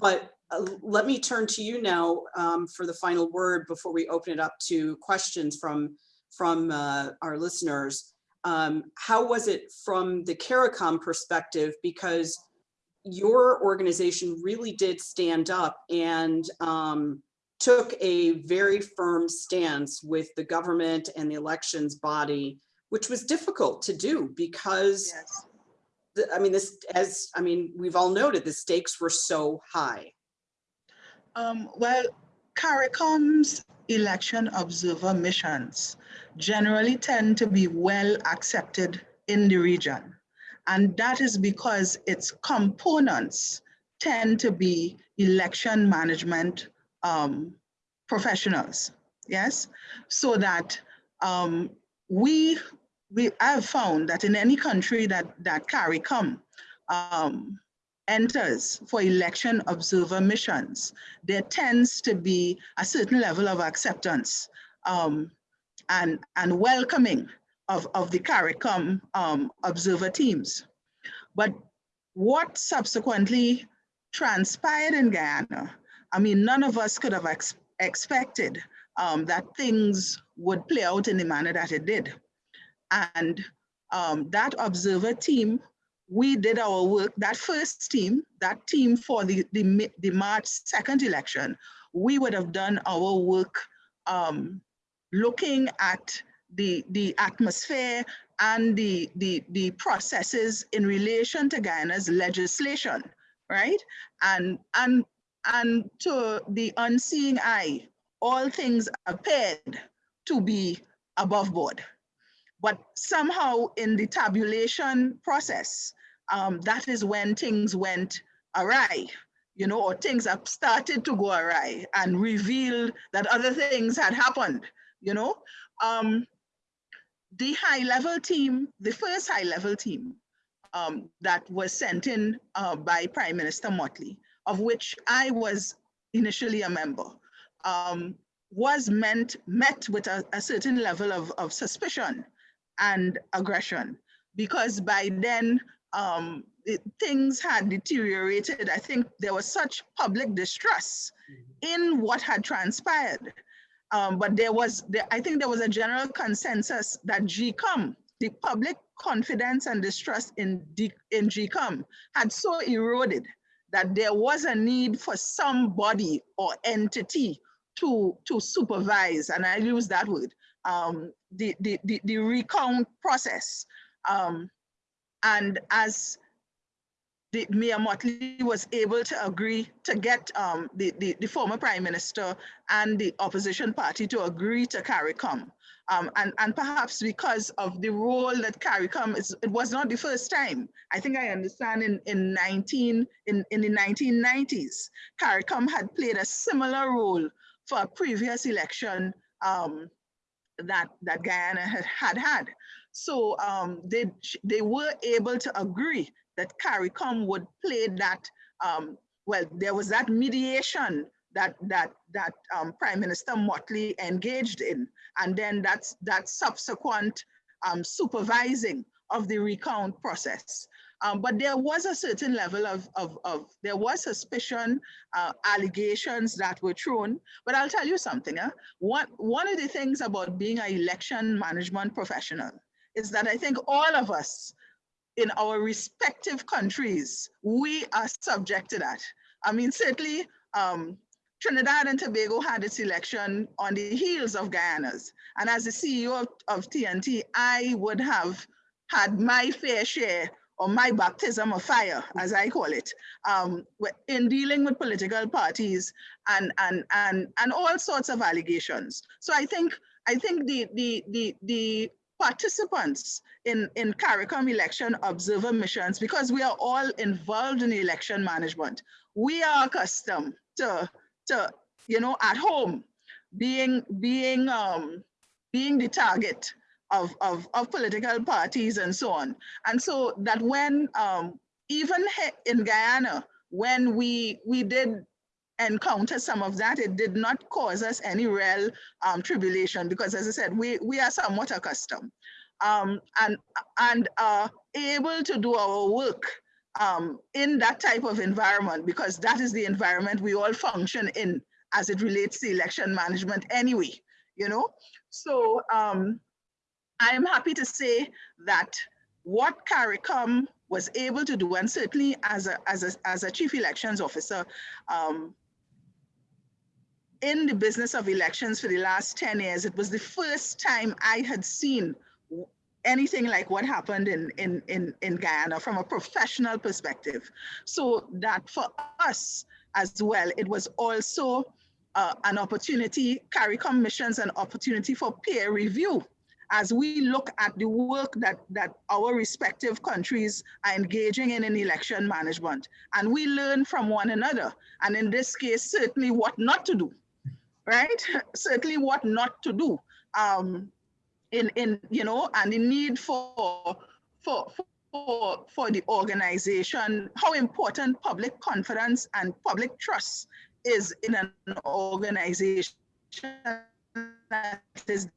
S2: but uh, let me turn to you now um, for the final word before we open it up to questions from from uh, our listeners. Um, how was it from the CARICOM perspective? Because your organization really did stand up and um, took a very firm stance with the government and the elections body, which was difficult to do because,
S4: Yes.
S2: the, I mean, this, as, I mean, we've all noted, the stakes were so high.
S4: Um, well, CARICOM's election observer missions generally tend to be well accepted in the region. And that is because its components tend to be election management um, professionals, yes? So that um, we, we have found that in any country that, that CARICOM um, enters for election observer missions, there tends to be a certain level of acceptance um, and, and welcoming of, of the CARICOM um, observer teams. But what subsequently transpired in Guyana, I mean, none of us could have ex expected um, that things would play out in the manner that it did. And um, that observer team we did our work, that first team, that team for the, the, the March 2nd election, we would have done our work um, looking at the, the atmosphere and the, the, the processes in relation to Guyana's legislation, right? And, and, and to the unseeing eye, all things appeared to be above board. But somehow in the tabulation process, um, that is when things went awry, you know, or things have started to go awry and revealed that other things had happened, you know. Um, the high level team, the first high level team um, that was sent in uh, by Prime Minister Mottley, of which I was initially a member, um, was meant, met with a, a certain level of, of suspicion and aggression because by then um, it, things had deteriorated. I think there was such public distrust in what had transpired. Um, but there was, there, I think there was a general consensus that GECOM, the public confidence and distrust in, in GECOM had so eroded that there was a need for somebody or entity to, to supervise, and I use that word, um, the, the, the, the recount process. Um, and as the Mia Mottley was able to agree to get um, the, the, the, former prime minister and the opposition party to agree to CARICOM. Um, and, and perhaps because of the role that CARICOM is, it was not the first time. I think I understand in, in 19, in, in the 1990s, CARICOM had played a similar role for a previous election um, that, that Guyana had had. had. So um, they, they were able to agree that CARICOM would play that, um, well, there was that mediation that that that um, Prime Minister Mottley engaged in, and then that's that subsequent um, supervising of the recount process. Um, but there was a certain level of, of, of there was suspicion, uh, allegations that were thrown. But I'll tell you something. Huh? One, one of the things about being an election management professional is that I think all of us in our respective countries, we are subject to that. I mean, certainly um, Trinidad and Tobago had its election on the heels of Guyana's. And as the CEO of, of TNT, I would have had my fair share or my baptism of fire, as I call it, um, in dealing with political parties and, and, and, and all sorts of allegations. So I think, I think the, the, the, the participants in, in CARICOM election observer missions, because we are all involved in election management, we are accustomed to, to you know, at home, being, being, um, being the target of, of, of political parties and so on. And so that when, um, even in Guyana, when we, we did encounter some of that, it did not cause us any real um, tribulation because as I said, we, we are somewhat accustomed um, and, and uh, able to do our work um, in that type of environment because that is the environment we all function in as it relates to election management anyway, you know? So um, I am happy to say that what CARICOM was able to do, and certainly as a, as a, as a chief elections officer, um, in the business of elections for the last 10 years, it was the first time I had seen anything like what happened in, in, in, in Guyana from a professional perspective. So that for us as well, it was also uh, an opportunity, CARICOM missions an opportunity for peer review as we look at the work that, that our respective countries are engaging in in election management. And we learn from one another. And in this case, certainly what not to do, right? <laughs> certainly what not to do. Um, in, in, you know, and the need for, for, for, for the organization, how important public confidence and public trust is in an organization that is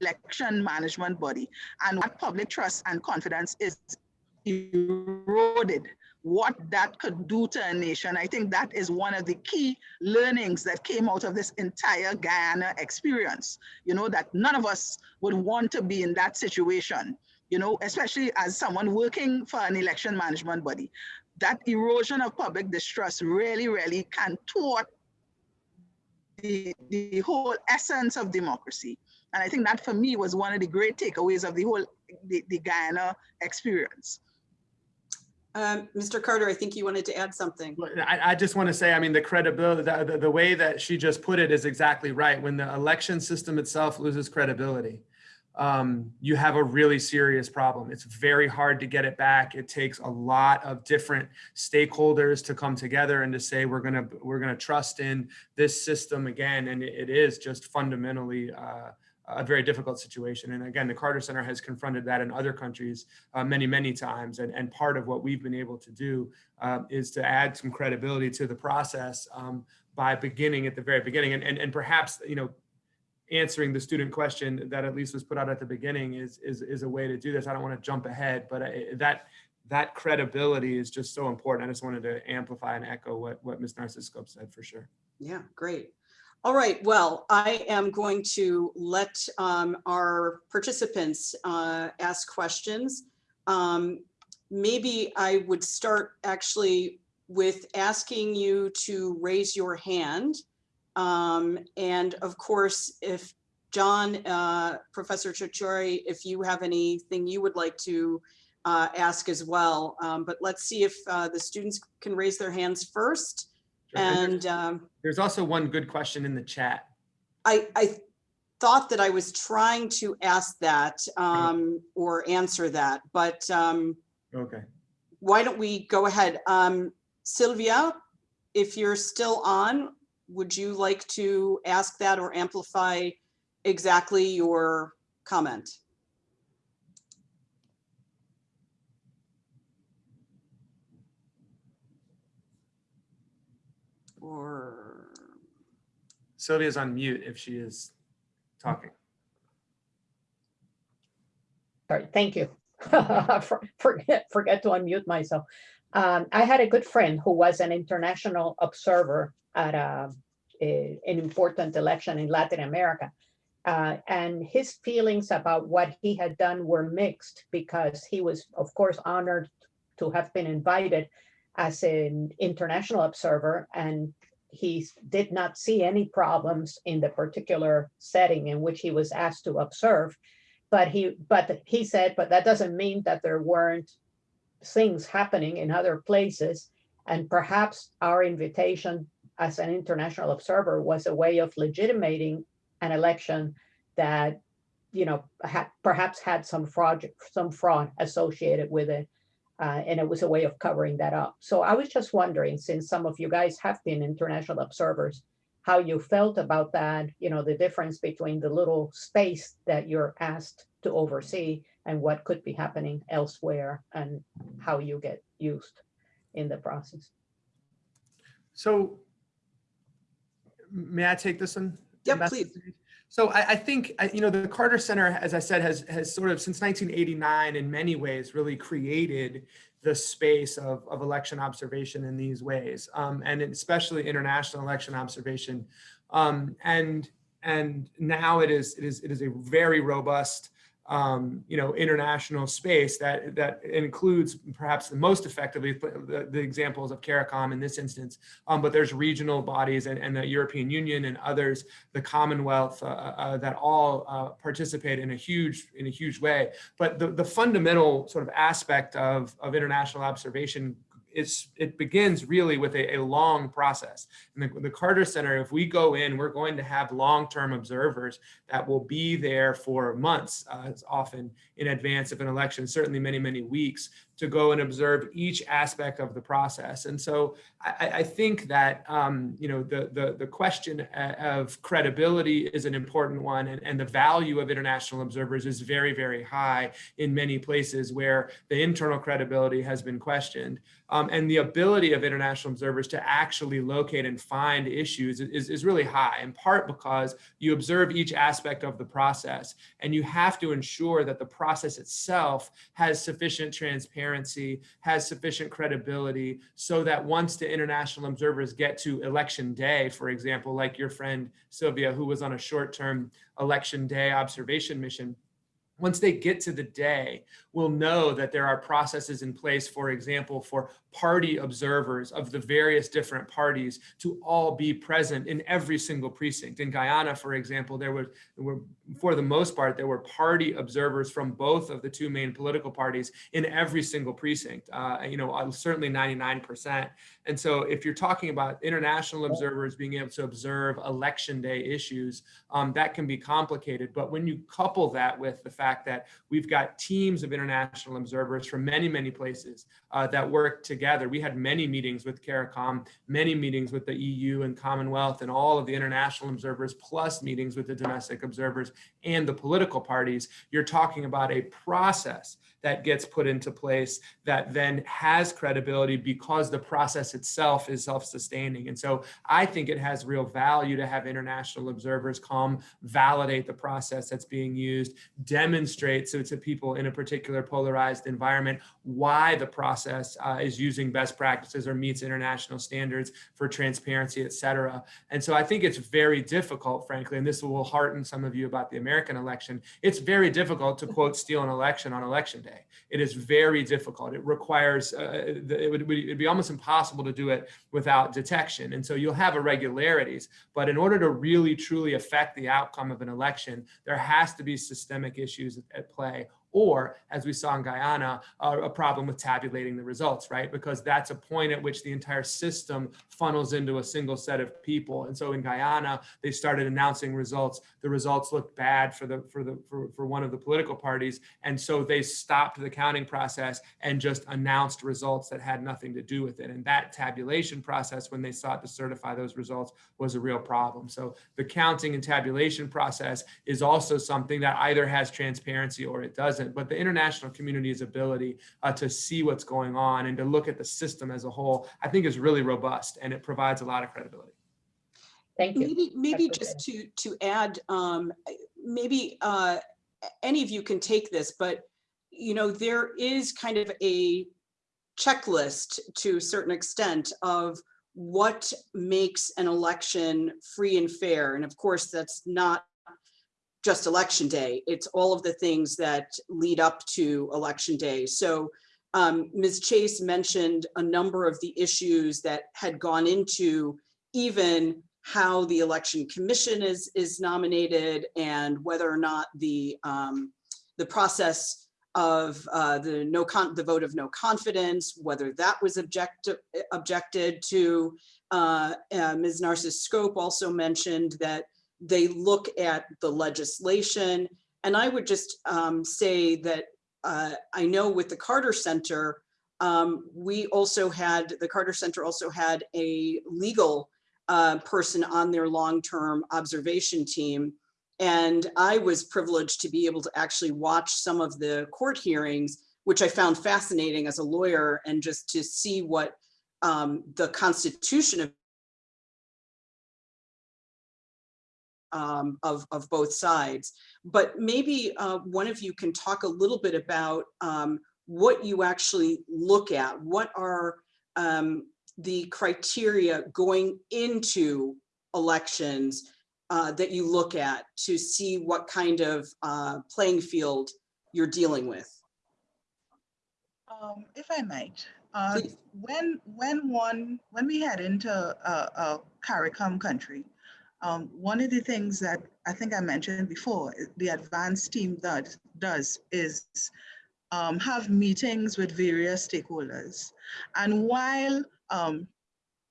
S4: election management body and what public trust and confidence is eroded what that could do to a nation. I think that is one of the key learnings that came out of this entire Guyana experience. You know, that none of us would want to be in that situation, you know, especially as someone working for an election management body. That erosion of public distrust really, really can thwart the, the whole essence of democracy. And I think that for me was one of the great takeaways of the whole the, the Guyana experience.
S2: Um, Mr. Carter, I think you wanted to add something.
S3: I, I just want to say, I mean, the credibility, the, the, the way that she just put it is exactly right. When the election system itself loses credibility, um, you have a really serious problem. It's very hard to get it back. It takes a lot of different stakeholders to come together and to say we're gonna we're gonna trust in this system again, and it is just fundamentally uh, a very difficult situation. And again, the Carter Center has confronted that in other countries uh, many, many times. And, and part of what we've been able to do uh, is to add some credibility to the process um, by beginning at the very beginning. And, and, and perhaps, you know, answering the student question that at least was put out at the beginning is, is, is a way to do this. I don't want to jump ahead, but I, that that credibility is just so important. I just wanted to amplify and echo what, what Ms. Narcis-Scope said for sure.
S2: Yeah, great. All right, well, I am going to let um, our participants uh, ask questions. Um, maybe I would start actually with asking you to raise your hand. Um, and of course, if John, uh, Professor Cicciotti, if you have anything you would like to uh, ask as well. Um, but let's see if uh, the students can raise their hands first. And um,
S3: there's also one good question in the chat.
S2: I, I thought that I was trying to ask that um, or answer that, but um,
S3: Okay.
S2: why don't we go ahead? Um, Sylvia, if you're still on, would you like to ask that or amplify exactly your comment? Or,
S3: Sylvia's on mute if she is talking.
S6: Sorry, thank you. <laughs> Forget, forget to unmute myself. Um, I had a good friend who was an international observer at a, a- an important election in Latin America. Uh, and his feelings about what he had done were mixed because he was, of course, honored to have been invited as an international observer and he did not see any problems in the particular setting in which he was asked to observe. But he, but he said, but that doesn't mean that there weren't things happening in other places. And perhaps our invitation as an international observer was a way of legitimating an election that, you know, ha- perhaps had some fraud, some fraud associated with it. Uh, and it was a way of covering that up. So I was just wondering, since some of you guys have been international observers, how you felt about that, you know, the difference between the little space that you're asked to oversee and what could be happening elsewhere and how you get used in the process.
S3: So may I take this one?
S2: Yep,
S3: Ambassador
S2: please.
S3: So I, I think, I- you know, the Carter Center, as I said, has, has sort of since 1989 in many ways really created the space of, of election observation in these ways, um, and especially international election observation. Um, and and now it is it is it is a very robust um, you know, international space that that includes perhaps the most effectively the, the examples of CARICOM in this instance, um, but there's regional bodies and, and, the European Union and others, the Commonwealth, uh, uh, that all uh, participate in a huge in a huge way. But the, the fundamental sort of aspect of, of international observation it's, it begins really with a, a long process. And the, the Carter Center, if we go in, we're going to have long-term observers that will be there for months, uh, often in advance of an election, certainly many, many weeks, to go and observe each aspect of the process. And so I, I think that, um, you know, the, the, the question uh, of credibility is an important one and, and the value of international observers is very, very high in many places where the internal credibility has been questioned. Um, and the ability of international observers to actually locate and find issues is, is really high, in part because you observe each aspect of the process and you have to ensure that the process itself has sufficient transparency, has sufficient credibility, so that once the international observers get to election day, for example, like your friend Sylvia, who was on a short-term election day observation mission, once they get to the day, we'll know that there are processes in place, for example, for party observers of the various different parties to all be present in every single precinct. In Guyana, for example, there were, there were for the most part, there were party observers from both of the two main political parties in every single precinct, uh, you know, uh, certainly 99%. And so if you're talking about international observers being able to observe election day issues, um, that can be complicated. But when you couple that with the fact that we've got teams of international observers from many, many places uh, that work together, we had many meetings with CARICOM, many meetings with the EU and Commonwealth and all of the international observers, plus meetings with the domestic observers and the political parties, you're talking about a process that gets put into place that then has credibility because the process itself is self-sustaining. And so I think it has real value to have international observers come validate the process that's being used, demonstrate so to people in a particular polarized environment why the process uh, is using best practices or meets international standards for transparency, et cetera. And so I think it's very difficult, frankly, and this will hearten some of you about the American election. It's very difficult to quote steal an election on election day. It is very difficult. It requires, uh, it would it'd be almost impossible to do it without detection. And so you'll have irregularities, but in order to really truly affect the outcome of an election, there has to be systemic issues at play or as we saw in Guyana, uh, a problem with tabulating the results, right? Because that's a point at which the entire system funnels into a single set of people. And so in Guyana, they started announcing results. The results looked bad for the for the for, for one of the political parties. And so they stopped the counting process and just announced results that had nothing to do with it. And that tabulation process, when they sought to certify those results, was a real problem. So the counting and tabulation process is also something that either has transparency or it doesn't but the international community's ability uh, to see what's going on and to look at the system as a whole, I think is really robust and it provides a lot of credibility.
S6: Thank you.
S2: Maybe, maybe
S6: Dr.
S2: just to, to add, um, maybe uh, any of you can take this, but you know, there is kind of a checklist to a certain extent of what makes an election free and fair. And of course, that's not just election day. It's all of the things that lead up to election day. So um, Ms. Chase mentioned a number of the issues that had gone into even how the election commission is is nominated and whether or not the um, the process of uh, the no con the vote of no confidence, whether that was object objected to. Uh, uh, Ms. Narcis-Scope also mentioned that they look at the legislation. And I would just um, say that uh, I know with the Carter Center, um, we also had, the Carter Center also had a legal uh, person on their long-term observation team. And I was privileged to be able to actually watch some of the court hearings, which I found fascinating as a lawyer and just to see what um, the constitution of um, of, of both sides. But maybe uh, one of you can talk a little bit about um, what you actually look at. What are um, the criteria going into elections uh, that you look at to see what kind of uh, playing field you're dealing with?
S4: Um, if I might, uh, when when one when we head into a, a CARICOM country, um, one of the things that I think I mentioned before, the advanced team that does is um, have meetings with various stakeholders. And while um,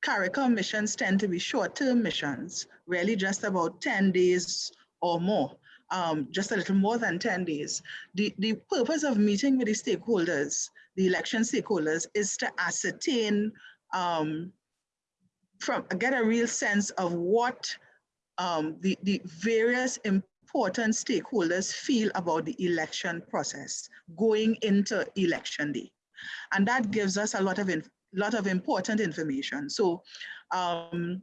S4: CARICOM missions tend to be short-term missions, really just about 10 days or more, um, just a little more than 10 days. The, the purpose of meeting with the stakeholders, the election stakeholders, is to ascertain, um, from get a real sense of what um, the, the various important stakeholders feel about the election process going into election day. And that gives us a lot of, in, lot of important information. So um,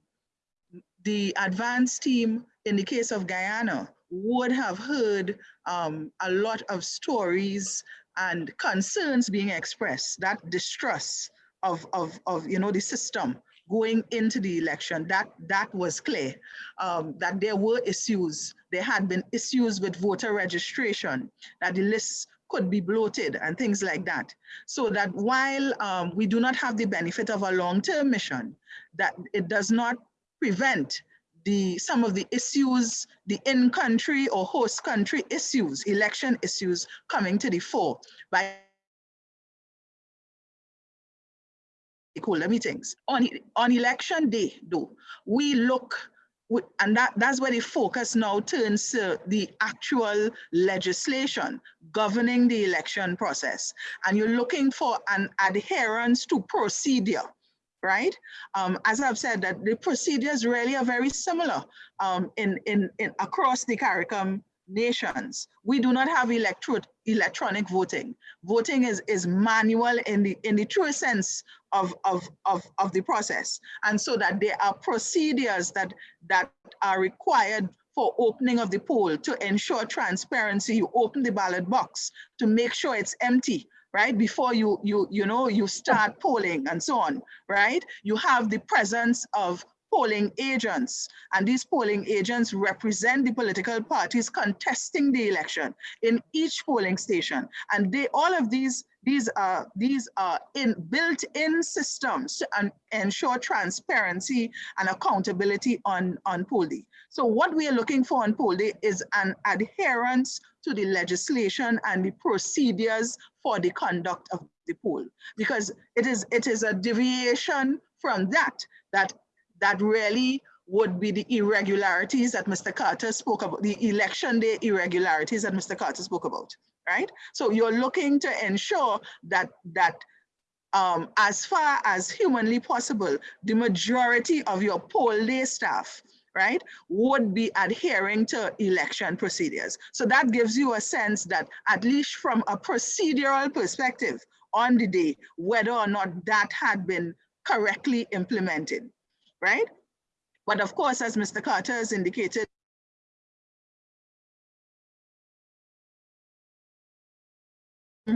S4: the advanced team in the case of Guyana would have heard um, a lot of stories and concerns being expressed, that distrust of, of, of you know, the system going into the election, that, that was clear, um, that there were issues. There had been issues with voter registration, that the lists could be bloated and things like that. So that while um, we do not have the benefit of a long-term mission, that it does not prevent the some of the issues, the in-country or host country issues, election issues coming to the fore by stakeholder meetings. On, on election day, though, we look, and that, that's where the focus now turns to the actual legislation governing the election process. And you're looking for an adherence to procedure right? Um, as I've said, that the procedures really are very similar um, in, in, in across the CARICOM nations. We do not have electro electronic voting. Voting is, is manual in the, in the true sense of, of, of, of the process. And so that there are procedures that, that are required for opening of the poll to ensure transparency. You open the ballot box to make sure it's empty right? Before you, you, you know, you start polling and so on, right? You have the presence of polling agents. And these polling agents represent the political parties contesting the election in each polling station. And they all of these these are these are in built-in systems to ensure transparency and accountability on on poll day. So what we are looking for on poll day is an adherence to the legislation and the procedures for the conduct of the poll. Because it is it is a deviation from that that that really would be the irregularities that Mr. Carter spoke about, the election day irregularities that Mr. Carter spoke about, right? So you're looking to ensure that that um, as far as humanly possible, the majority of your poll day staff, right, would be adhering to election procedures. So that gives you a sense that at least from a procedural perspective on the day, whether or not that had been correctly implemented right? But of course, as Mr. Carter has indicated,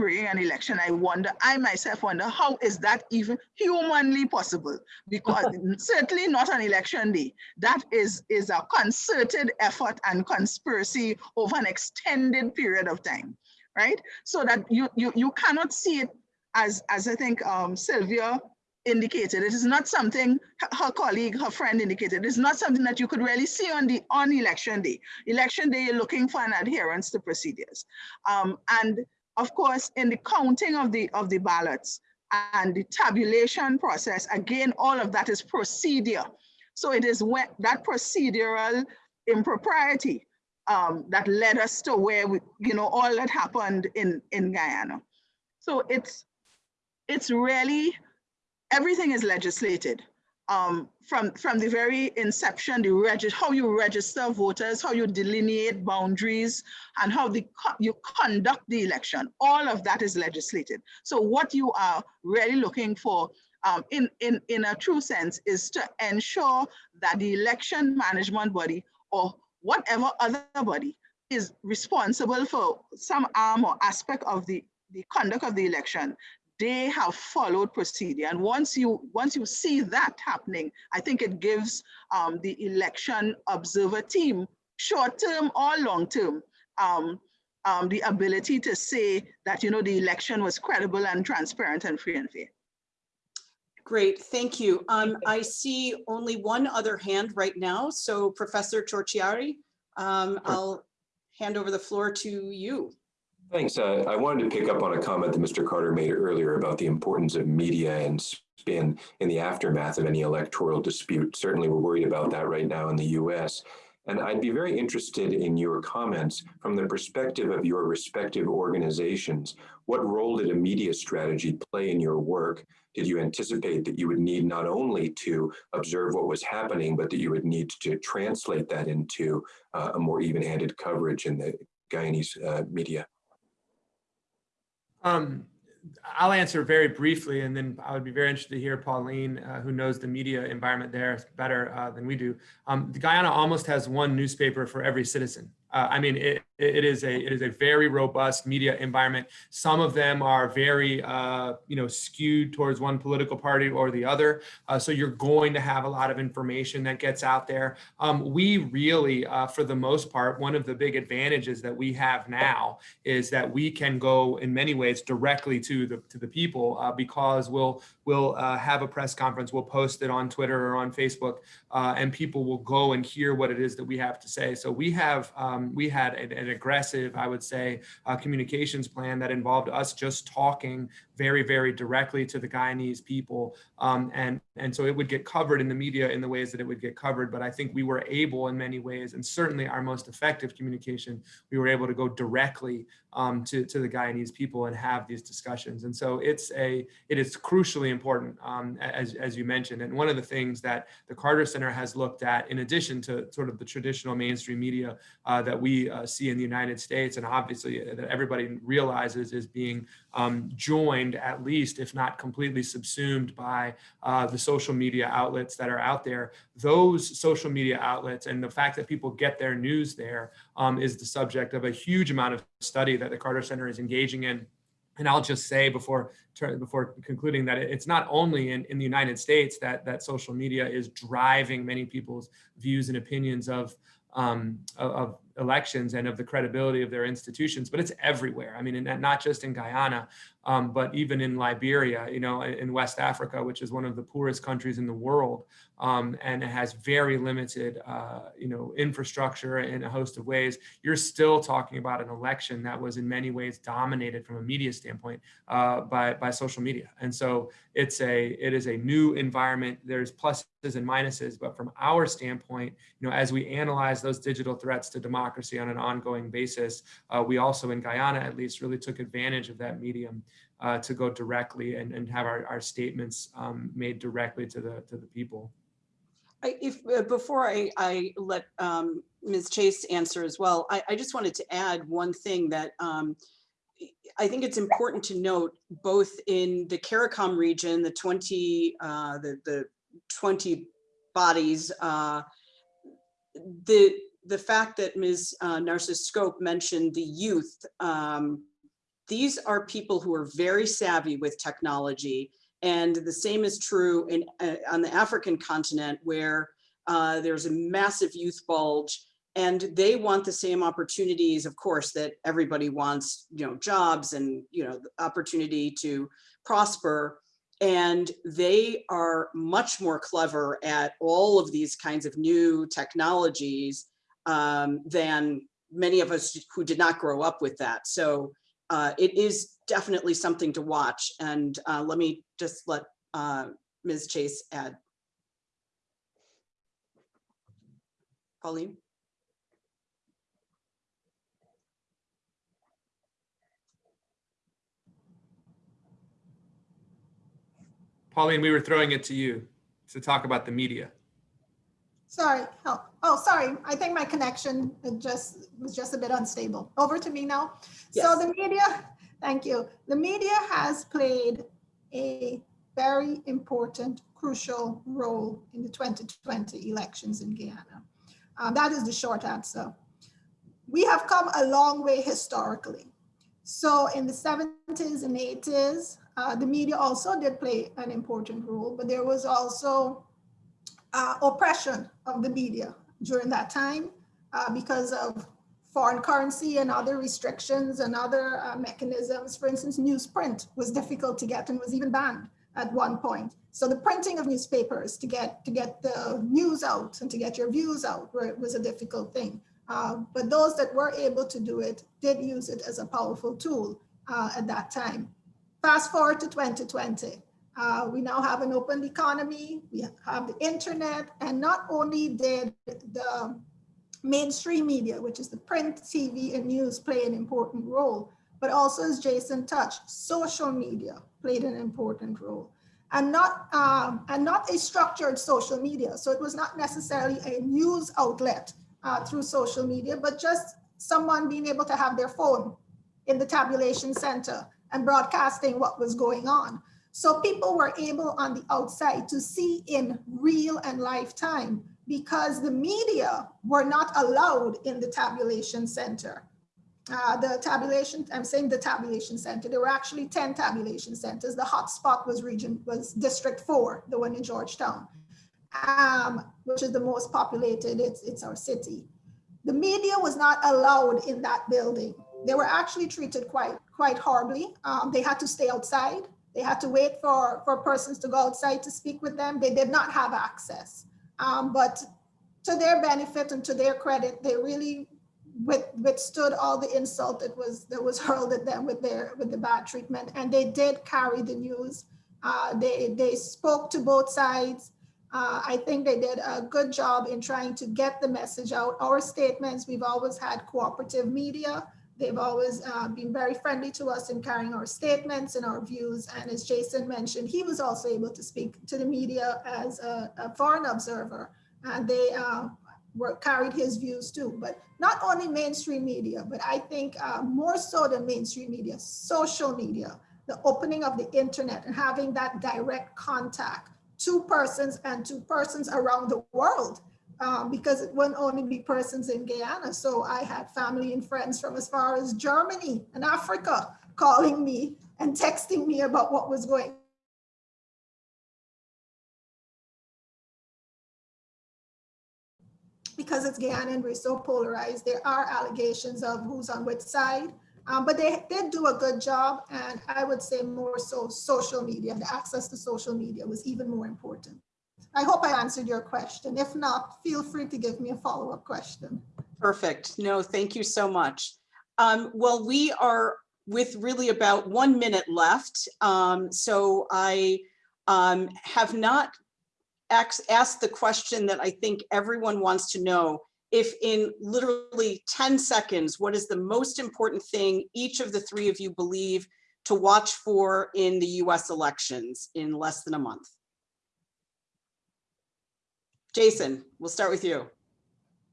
S4: an election, I wonder, I myself wonder, how is that even humanly possible? Because <laughs> certainly not on election day. That is, is a concerted effort and conspiracy over an extended period of time, right? So that you, you, you cannot see it as, as I think um, Sylvia indicated. It is not something her colleague, her friend indicated. It's not something that you could really see on the on election day. Election day, you're looking for an adherence to procedures. Um, and of course, in the counting of the of the ballots and the tabulation process, again, all of that is procedure. So it is when that procedural impropriety um, that led us to where we, you know, all that happened in in Guyana. So it's it's really everything is legislated. Um, from, from the very inception, the how you register voters, how you delineate boundaries, and how the, you conduct the election, all of that is legislated. So what you are really looking for um, in, in, in a true sense is to ensure that the election management body or whatever other body is responsible for some arm or aspect of the, the conduct of the election they have followed procedure. And once you once you see that happening, I think it gives um, the election observer team, short term or long term, um, um, the ability to say that you know the election was credible and transparent and free and fair.
S2: Great, thank you. Um, I see only one other hand right now. So Professor Ciorciari, um, I'll hand over the floor to you.
S1: Thanks. Uh, I wanted to pick up on a comment that Mr. Carter made earlier about the importance of media and spin in the aftermath of any electoral dispute. Certainly, we're worried about that right now in the U.S. And I'd be very interested in your comments from the perspective of your respective organizations. What role did a media strategy play in your work? Did you anticipate that you would need not only to observe what was happening, but that you would need to translate that into uh, a more even-handed coverage in the Guyanese uh, media?
S3: Um, I'll answer very briefly, and then I would be very interested to hear Pauline, uh, who knows the media environment there better uh, than we do. Um, Guyana almost has one newspaper for every citizen. Uh, I mean, it, it is a it is a very robust media environment. Some of them are very uh, you know skewed towards one political party or the other. Uh, so you're going to have a lot of information that gets out there. Um, we really, uh, for the most part, one of the big advantages that we have now is that we can go in many ways directly to the to the people uh, because we'll we'll uh, have a press conference, we'll post it on Twitter or on Facebook, and people will go and hear what it is that we have to say. So we have. Um, we had an, an, aggressive, I would say, uh, communications plan that involved us just talking very, very directly to the Guyanese people. Um, and, and so it would get covered in the media in the ways that it would get covered. But I think we were able in many ways, and certainly our most effective communication, we were able to go directly um, to, to the Guyanese people and have these discussions. And so it's a, it is crucially important, um, as, as you mentioned. And one of the things that the Carter Center has looked at, in addition to sort of the traditional mainstream media uh, that we uh, see in the United States, and obviously that everybody realizes is being um, joined at least, if not completely subsumed by uh, the social media outlets that are out there. Those social media outlets and the fact that people get their news there um, is the subject of a huge amount of study that the Carter Center is engaging in. And I'll just say before before concluding that it's not only in, in the United States that that social media is driving many people's views and opinions of um, of, elections and of the credibility of their institutions, but it's everywhere. I mean, not just in Guyana, um, but even in Liberia, you know, in West Africa, which is one of the poorest countries in the world, um, and it has very limited, uh, you know, infrastructure in a host of ways. You're still talking about an election that was in many ways dominated from a media standpoint uh, by by social media, and so it's a it is a new environment. There's pluses and minuses, but from our standpoint, you know, as we analyze those digital threats to democracy democracy on an ongoing basis. Uh, we also in Guyana, at least, really took advantage of that medium uh, to go directly and, and have our, our statements um, made directly to the to the people.
S2: I, if uh, before I, I let um, Ms. Chase answer as well, I, I, just wanted to add one thing that um, I think it's important to note both in the CARICOM region, the 20, uh, the, the 20 bodies, uh, the the fact that Ms. Uh, Narcis-Scope mentioned the youth, um, these are people who are very savvy with technology. And the same is true in, uh, on the African continent where uh, there's a massive youth bulge and they want the same opportunities, of course, that everybody wants, you know, jobs and, you know, opportunity to prosper. And they are much more clever at all of these kinds of new technologies um, than many of us who did not grow up with that. So uh, it is definitely something to watch. And uh, let me just let uh, Ms. Chase add. Pauline?
S3: Pauline, we were throwing it to you to talk about the media.
S5: Sorry. Oh, oh, sorry. I think my connection just was just a bit unstable. Over to me now. Yes. So the media, thank you. The media has played a very important, crucial role in the 2020 elections in Guyana. Um, that is the short answer. We have come a long way historically. So in the 70s and 80s, uh, the media also did play an important role, but there was also uh, oppression of the media during that time uh, because of foreign currency and other restrictions and other uh, mechanisms. For instance, newsprint was difficult to get and was even banned at one point. So the printing of newspapers to get to get the news out and to get your views out was a difficult thing. Uh, but those that were able to do it did use it as a powerful tool uh, at that time. Fast forward to 2020. Uh, we now have an open economy, we have the internet, and not only did the mainstream media, which is the print, TV, and news play an important role, but also as Jason touched, social media played an important role. And not, um, and not a structured social media. So it was not necessarily a news outlet uh, through social media, but just someone being able to have their phone in the tabulation center and broadcasting what was going on. So people were able on the outside to see in real and lifetime because the media were not allowed in the tabulation center. Uh, the tabulation, I'm saying the tabulation center, there were actually 10 tabulation centers. The hotspot was region, was district four, the one in Georgetown, um, which is the most populated, it's, it's our city. The media was not allowed in that building. They were actually treated quite, quite horribly. Um, they had to stay outside. They had to wait for, for persons to go outside to speak with them. They did not have access. Um, but to their benefit and to their credit, they really with, withstood all the insult that was that was <laughs> hurled at them with their with the bad treatment, and they did carry the news. Uh, they they spoke to both sides. Uh, I think they did a good job in trying to get the message out. Our statements, we've always had cooperative media. They've always uh, been very friendly to us in carrying our statements and our views. And as Jason mentioned, he was also able to speak to the media as a, a foreign observer. And they uh, were carried his views too. But not only mainstream media, but I think uh, more so than mainstream media, social media, the opening of the internet and having that direct contact to persons and to persons around the world um, because it wouldn't only be persons in Guyana. So I had family and friends from as far as Germany and Africa calling me and texting me about what was going because it's Guyana and we're so polarized, there are allegations of who's on which side, um, but they did do a good job. And I would say more so social media, the access to social media was even more important. I hope I answered your question. If not, feel free to give me a follow-up question.
S2: Perfect. No, thank you so much. Um, well, we are with really about one minute left. Um, so I um, have not asked, asked the question that I think everyone wants to know. If in literally 10 seconds, what is the most important thing each of the three of you believe to watch for in the US elections in less than a month? Jason, we'll start with you.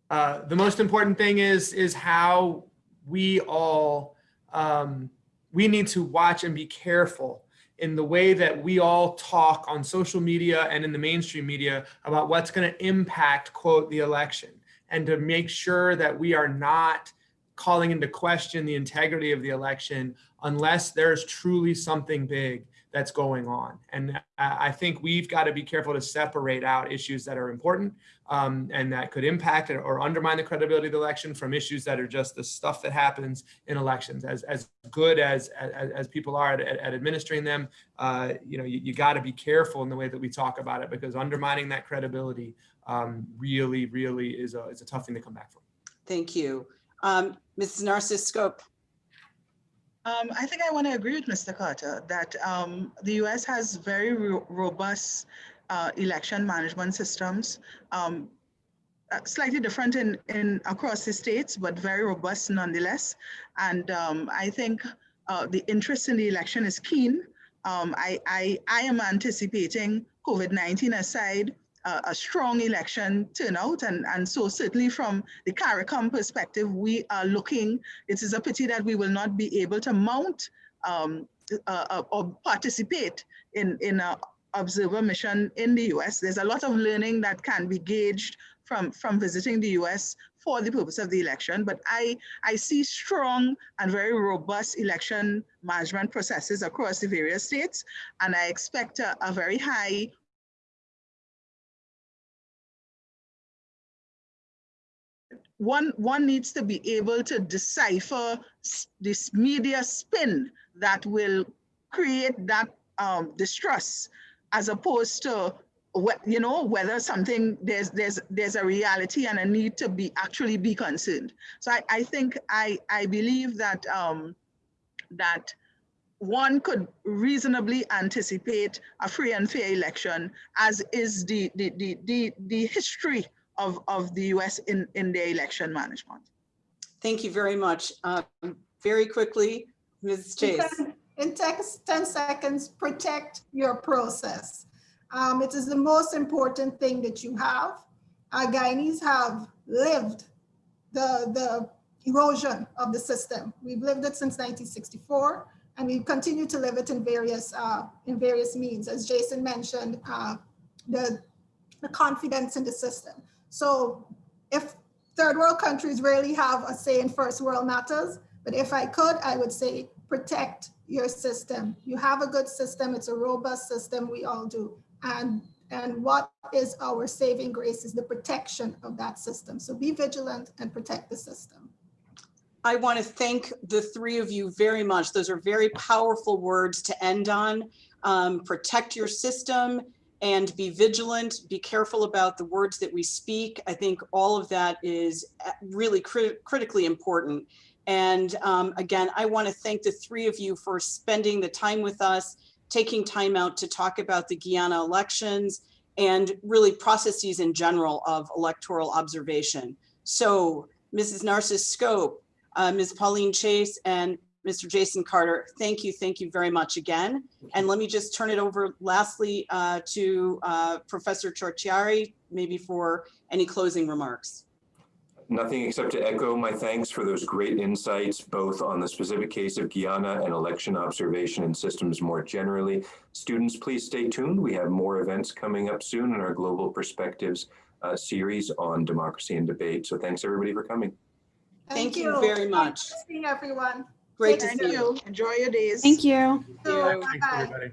S3: Uh, the most important thing is is how we all um, we need to watch and be careful in the way that we all talk on social media and in the mainstream media about what's going to impact quote the election and to make sure that we are not calling into question the integrity of the election unless there's truly something big that's going on. And I think we've got to be careful to separate out issues that are important um, and that could impact or undermine the credibility of the election from issues that are just the stuff that happens in elections. As, as good as, as, as people are at, at administering them, uh, you know, you, you got to be careful in the way that we talk about it because undermining that credibility um, really, really is a, is a tough thing to come back from.
S2: Thank you. Um, Mrs. Narcis-Scope.
S4: Um, I think I want to agree with Mr. Carter that um, the US has very ro robust uh, election management systems, um, uh, slightly different in, in across the states, but very robust nonetheless. And um, I think uh, the interest in the election is keen. Um, I, I, I am anticipating COVID-19 aside, a strong election turnout. And, and so certainly from the CARICOM perspective, we are looking, it is a pity that we will not be able to mount um, uh, uh, or participate in, in a observer mission in the US. There's a lot of learning that can be gauged from, from visiting the US for the purpose of the election, but I, I see strong and very robust election management processes across the various states, and I expect a, a very high one, one needs to be able to decipher this media spin that will create that um, distrust as opposed to what, you know, whether something, there's, there's, there's a reality and a need to be, actually be concerned. So I, I think, I, I believe that, um, that one could reasonably anticipate a free and fair election as is the, the, the, the, the history of, of the US in, in their election management.
S2: Thank you very much. Um, Very quickly, Ms. Chase.
S5: In text, 10 seconds, protect your process. Um, it is the most important thing that you have. Our Guyanese have lived the, the erosion of the system. We've lived it since 1964, and we continue to live it in various, uh, in various means. As Jason mentioned, uh, the, the confidence in the system. So if third world countries really have a say in first world matters, but if I could, I would say protect your system. You have a good system. It's a robust system. We all do. And, and what is our saving grace is the protection of that system. So be vigilant and protect the system.
S2: I want to thank the three of you very much. Those are very powerful words to end on. Um, protect your system and be vigilant. Be careful about the words that we speak. I think all of that is uh, really crit critically important. And um, again, I want to thank the three of you for spending the time with us, taking time out to talk about the Guyana elections and really processes in general of electoral observation. So Mrs. Narcis-Scope, uh, Ms. Pauline Chase and Mr. Jason Carter, thank you, thank you very much again. And let me just turn it over lastly uh, to uh, Professor Ciorciari, maybe for any closing remarks.
S1: Nothing except to echo my thanks for those great insights, both on the specific case of Guyana and election observation and systems more generally. Students, please stay tuned. We have more events coming up soon in our Global Perspectives uh, series on democracy and debate. So thanks everybody for coming.
S2: Thank you very much.
S5: Seeing everyone.
S2: Great to
S4: Thank
S2: see you.
S4: you. Enjoy your days.
S7: Thank you.
S2: Thank you.
S3: Thanks,
S5: Bye-bye.
S3: everybody.